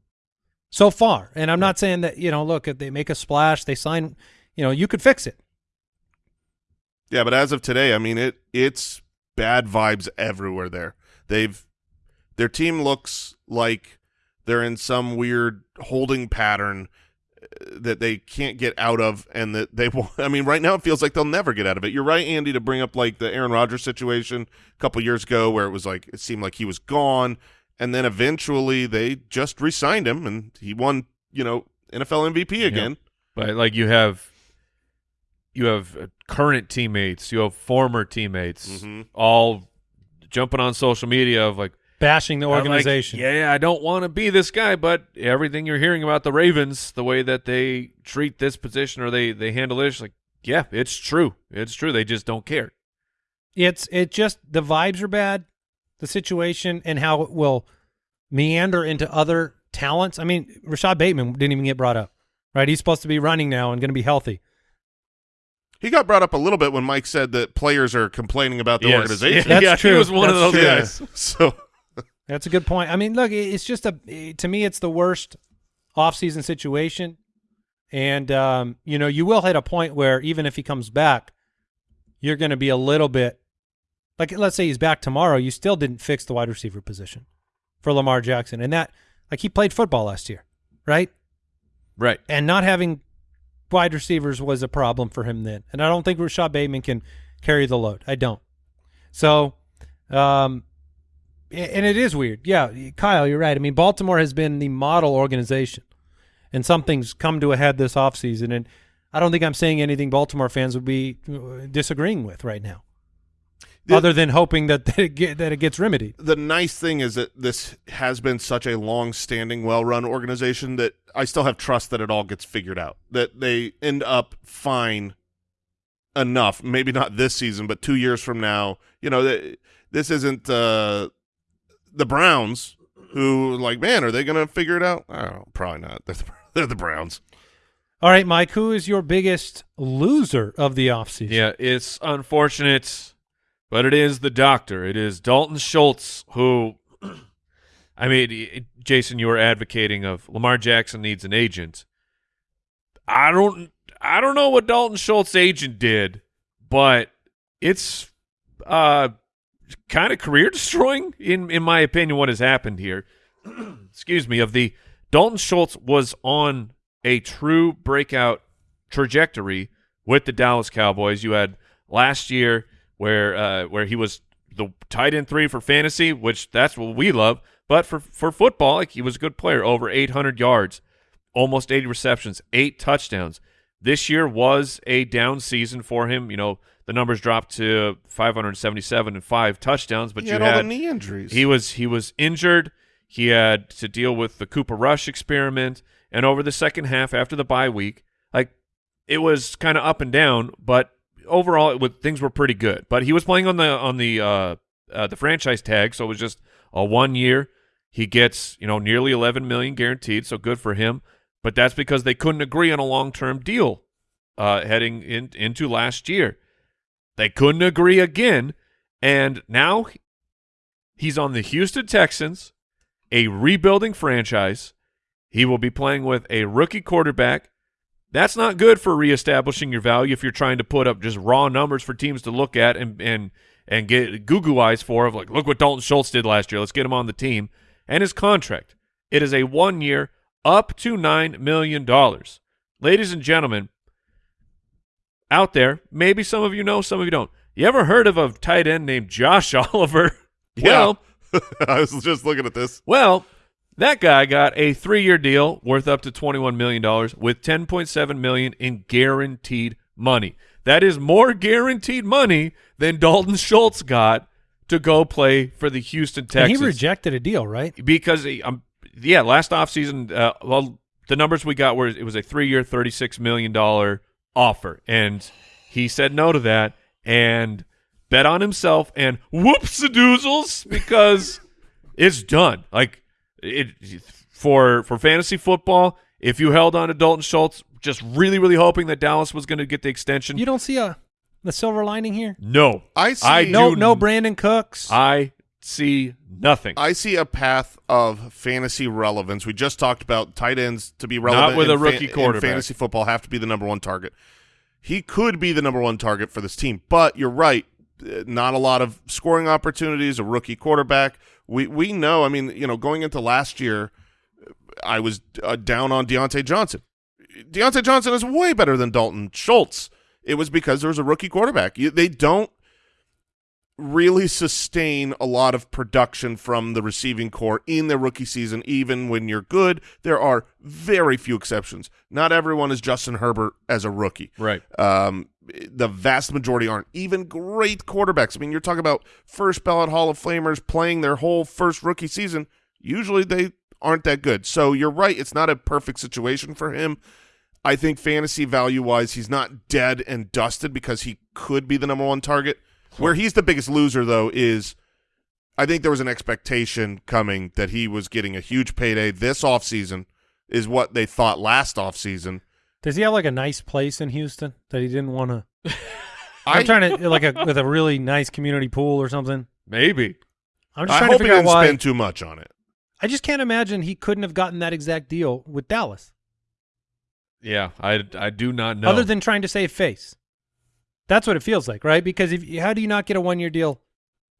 Speaker 3: so far. And I'm not saying that, you know, look, if they make a splash, they sign, you know, you could fix it.
Speaker 4: Yeah, but as of today, I mean it it's bad vibes everywhere there. They've their team looks like they're in some weird holding pattern that they can't get out of and that they [LAUGHS] will I mean right now it feels like they'll never get out of it. You're right Andy to bring up like the Aaron Rodgers situation a couple years ago where it was like it seemed like he was gone and then eventually they just re-signed him and he won, you know, NFL MVP again.
Speaker 1: But like you have, you have uh, current teammates, you have former teammates,
Speaker 4: Mhm.
Speaker 1: all jumping on social media of like,
Speaker 3: bashing the
Speaker 1: I'm like,
Speaker 3: organization.
Speaker 1: yeah, yeah, I don't want to be this guy, but everything you're hearing about the Ravens, the way that they treat this position or they they handle it, it's like, yeah, it's true. It's true. They just don't care.
Speaker 3: It's it just the vibes are bad, the situation and how it will meander into other talents. I mean, Rashod Bateman didn't even get brought up, right? He's supposed to be running now and going to be healthy.
Speaker 4: He got brought up a little bit when Mike said that players are complaining about the
Speaker 1: Yes.
Speaker 4: organization. [LAUGHS]
Speaker 3: That's
Speaker 1: yeah,
Speaker 3: true.
Speaker 1: He was one of those
Speaker 3: true.
Speaker 1: guys. [LAUGHS]
Speaker 4: So
Speaker 3: That's a good point. I mean, look, it's just a to me, it's the worst offseason situation, and um, you know, you will hit a point where even if he comes back, you're going to be a little bit like, let's say he's back tomorrow, you still didn't fix the wide receiver position for Lamar Jackson, and that like he played football last year, right?
Speaker 1: Right.
Speaker 3: And not having wide receivers was a problem for him then, and I don't think Rashod Bateman can carry the load. I don't. So, um, and it is weird. Yeah, Kyle, you're right. I mean, Baltimore has been the model organization, and something's come to a head this offseason. And I don't think I'm saying anything Baltimore fans would be uh, disagreeing with right now,
Speaker 4: The-
Speaker 3: other than hoping that [LAUGHS] that it, get, that it gets remedied.
Speaker 4: the nice thing is that this has been such a long-standing, well-run organization that I still have trust that it all gets figured out. That they end up fine enough. Maybe not this season, but two years from now. You know, th- this isn't uh, the Browns who, like, man, are they going to figure it out? I don't know. Probably not. They're the, [LAUGHS] they're the Browns.
Speaker 3: All right, Mike, who is your biggest loser of the offseason?
Speaker 1: Yeah, it's unfortunate, but it is the doctor. It is Dalton Schultz who, [CLEARS THROAT] I mean, Jason, you were advocating of Lamar Jackson needs an agent. I don't, I don't know what Dalton Schultz agent did, but it's uh kind of career destroying in in my opinion. What has happened here? [CLEARS THROAT] Excuse me. Of the Dalton Schultz was on a true breakout trajectory with the Dallas Cowboys. You had last year where uh, where he was the tight end three for fantasy, which that's what we love. But for for football, like he was a good player, over 800 yards, almost 80 receptions, eight touchdowns. This year was a down season for him. You know, the numbers dropped to 577 and five touchdowns, but
Speaker 4: he
Speaker 1: you
Speaker 4: had,
Speaker 1: had
Speaker 4: all the knee injuries.
Speaker 1: he was he was injured. He had to deal with the Cooper Rush experiment, and over the second half after the bye week, like it was kind of up and down, but overall it was, things were pretty good. But he was playing on the on the uh, uh, the franchise tag, so it was just a one year. He gets you know nearly 11 million guaranteed, so good for him. But that's because they couldn't agree on a long term deal uh, heading in, into last year. They couldn't agree again, and now he's on the Houston Texans, a rebuilding franchise. He will be playing with a rookie quarterback. That's not good for reestablishing your value if you're trying to put up just raw numbers for teams to look at and and and get goo goo eyes for of like, look what Dalton Schultz did last year. Let's get him on the team. And his contract. It is a one year up to nine million dollars. Ladies and gentlemen, out there, maybe some of you know, some of you don't. You ever heard of a tight end named Josh [LAUGHS] Oliver?
Speaker 4: Yeah.
Speaker 1: Well, [LAUGHS]
Speaker 4: I was just looking at this.
Speaker 1: well, that guy got a three-year deal worth up to twenty-one million dollars with ten point seven million in guaranteed money. That is more guaranteed money than Dalton Schultz got to go play for the Houston
Speaker 3: and
Speaker 1: Texans
Speaker 3: he rejected a deal, right?
Speaker 1: because he, um, yeah, last offseason, uh, well, the numbers we got were it was a three-year, thirty-six million dollar offer, and he said no to that and bet on himself and whoops a doozles because [LAUGHS] it's done. Like it for for fantasy football, if you held on to Dalton Schultz, just really, really hoping that Dallas was going to get the extension.
Speaker 3: You don't see a the silver lining here.
Speaker 1: no,
Speaker 4: I see.
Speaker 1: I
Speaker 3: No, no Brandin Cooks.
Speaker 1: I see nothing.
Speaker 4: I see a path of fantasy relevance. We just talked about tight ends to be relevant
Speaker 1: with a rookie
Speaker 4: in
Speaker 1: quarterback.
Speaker 4: fantasy football have to be the number one target. He could be the number one target for this team, but you're right. uh, Not a lot of scoring opportunities. A rookie quarterback. We we know. I mean, you know, going into last year, I was uh, down on Diontae Johnson. Diontae Johnson is way better than Dalton Schultz. It was because there was a rookie quarterback. You, they don't really sustain a lot of production from the receiving core in their rookie season, even when you're good. There are very few exceptions. Not everyone is Justin Herbert as a rookie.
Speaker 1: right.
Speaker 4: Um, the vast majority aren't even great quarterbacks. I mean, you're talking about first ballot Hall of Famers playing their whole first rookie season. Usually they aren't that good. So you're right. It's not a perfect situation for him. I think fantasy value wise, he's not dead and dusted because he could be the number one target. Where he's the biggest loser, though, is I think there was an expectation coming that he was getting a huge payday this offseason, is what they thought last offseason.
Speaker 3: Does he have like a nice place in Houston that he didn't want to? [LAUGHS]
Speaker 4: I,
Speaker 3: I'm trying to like a with a really nice community pool or something.
Speaker 1: Maybe.
Speaker 3: I'm just
Speaker 4: I
Speaker 3: trying
Speaker 4: hope
Speaker 3: to
Speaker 4: he
Speaker 3: figure out
Speaker 4: didn't
Speaker 3: why.
Speaker 4: spend too much on it.
Speaker 3: I just can't imagine he couldn't have gotten that exact deal with Dallas,
Speaker 1: Yeah, I, I do not know.
Speaker 3: other than trying to save face. That's what it feels like, right? Because if how do you not get a one year deal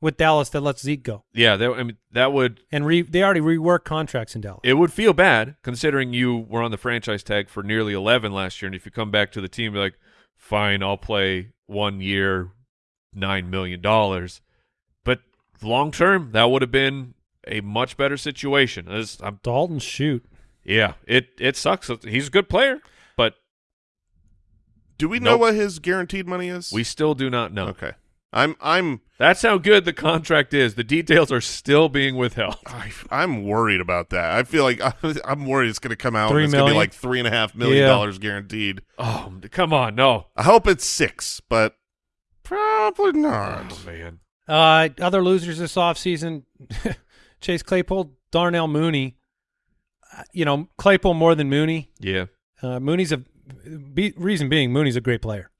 Speaker 3: with Dallas that lets Zeke go?
Speaker 1: yeah, that, I mean that would
Speaker 3: And re, they already rework contracts in Dallas.
Speaker 1: it would feel bad considering you were on the franchise tag for nearly 11 last year, and if you come back to the team, you're like, fine, I'll play one year, nine million dollars, but long term, that would have been a much better situation. As I'm,
Speaker 3: Dalton shoot.
Speaker 1: yeah, it it sucks. He's a good player,
Speaker 4: Do we know
Speaker 1: Nope.
Speaker 4: what his guaranteed money is?
Speaker 1: we still do not know.
Speaker 4: okay. I'm I'm
Speaker 1: That's how good the contract is. The details are still being withheld. [LAUGHS]
Speaker 4: I, I'm worried about that. I feel like [LAUGHS] I'm worried it's going to come out.
Speaker 3: Three
Speaker 4: and it's going to be like three and a half million
Speaker 3: Yeah.
Speaker 4: dollars guaranteed.
Speaker 1: Oh, come on, no.
Speaker 4: I hope it's six, but probably not.
Speaker 1: Oh man.
Speaker 3: Uh, other losers this offseason, [LAUGHS] Chase Claypool, Darnell Mooney. Uh, You know, Claypool more than Mooney.
Speaker 1: Yeah.
Speaker 3: Uh, Mooney's a be, reason being Mooney's a great player.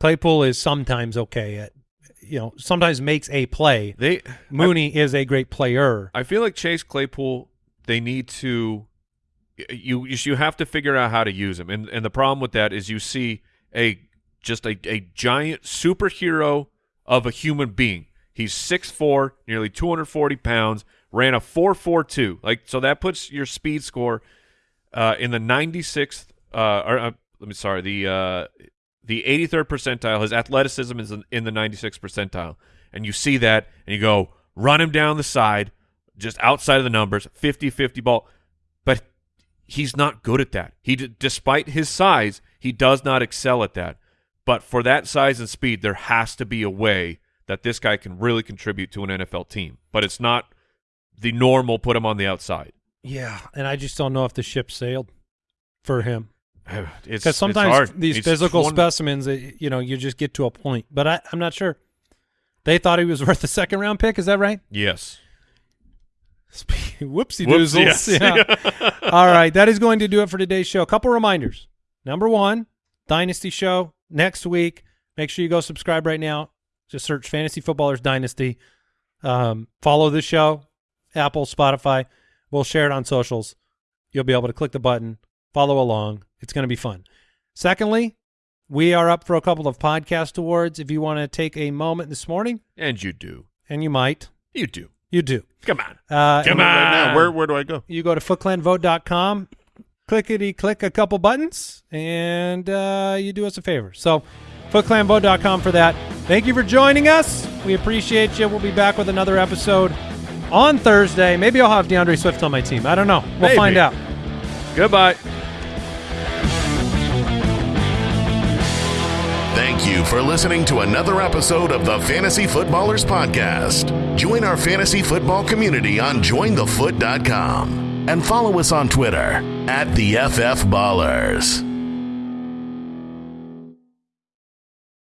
Speaker 3: Claypool is sometimes okay at, you know, sometimes makes a play.
Speaker 1: They
Speaker 3: Mooney is a great player.
Speaker 1: I feel like Chase Claypool. They need to. You you have to figure out how to use him, and and the problem with that is you see a just a a giant superhero of a human being. He's 6'4", nearly two hundred forty pounds, ran a four four two. Like so that puts your speed score uh, in the ninety sixth. Uh, or uh, let me sorry the uh, the eighty third percentile. His athleticism is in, the ninety sixth percentile, and you see that, and you go run him down the side, just outside of the numbers, 50-50 ball. But he's not good at that. He, despite his size, he does not excel at that. But for that size and speed, there has to be a way that this guy can really contribute to an NFL team. But it's not the normal put him on the outside.
Speaker 3: Yeah, and I just don't know if the ship sailed for him. [SIGHS]
Speaker 1: It's
Speaker 3: Because sometimes
Speaker 1: it's
Speaker 3: these
Speaker 1: He's
Speaker 3: physical
Speaker 1: 20
Speaker 3: specimens, you know, you just get to a point. But I, I'm not sure. They thought he was [LAUGHS] worth a second round pick. Is that right?
Speaker 1: Yes. [LAUGHS]
Speaker 3: Whoopsie
Speaker 1: Whoops,
Speaker 3: doozles.
Speaker 1: yes.
Speaker 3: Yeah. [LAUGHS] All right. That is going to do it for today's show. A couple reminders. Number one, Dynasty Show next week. Make sure you go subscribe right now. Just search Fantasy Footballers Dynasty. Um, follow the show, Apple, Spotify. We'll share it on socials. You'll be able to click the button, follow along. It's going to be fun. Secondly, we are up for a couple of podcast awards. If you want to take a moment this morning,
Speaker 1: And you do.
Speaker 3: and you might,
Speaker 1: You do.
Speaker 3: you do.
Speaker 1: Come on.
Speaker 3: Uh,
Speaker 1: Come on.
Speaker 4: Right now, where where do I go?
Speaker 3: you go to footclanvote.com, clickety click a couple buttons, and uh, you do us a favor. So, footclanvote.com for that. Thank you for joining us. We appreciate you. We'll be back with another episode on Thursday. Maybe I'll have DeAndre Swift on my team. I don't know. We'll
Speaker 1: Maybe.
Speaker 3: find out.
Speaker 1: Goodbye.
Speaker 2: Thank you for listening to another episode of the Fantasy Footballers Podcast. Join our fantasy football community on jointhefoot.com and follow us on Twitter at the FF Ballers.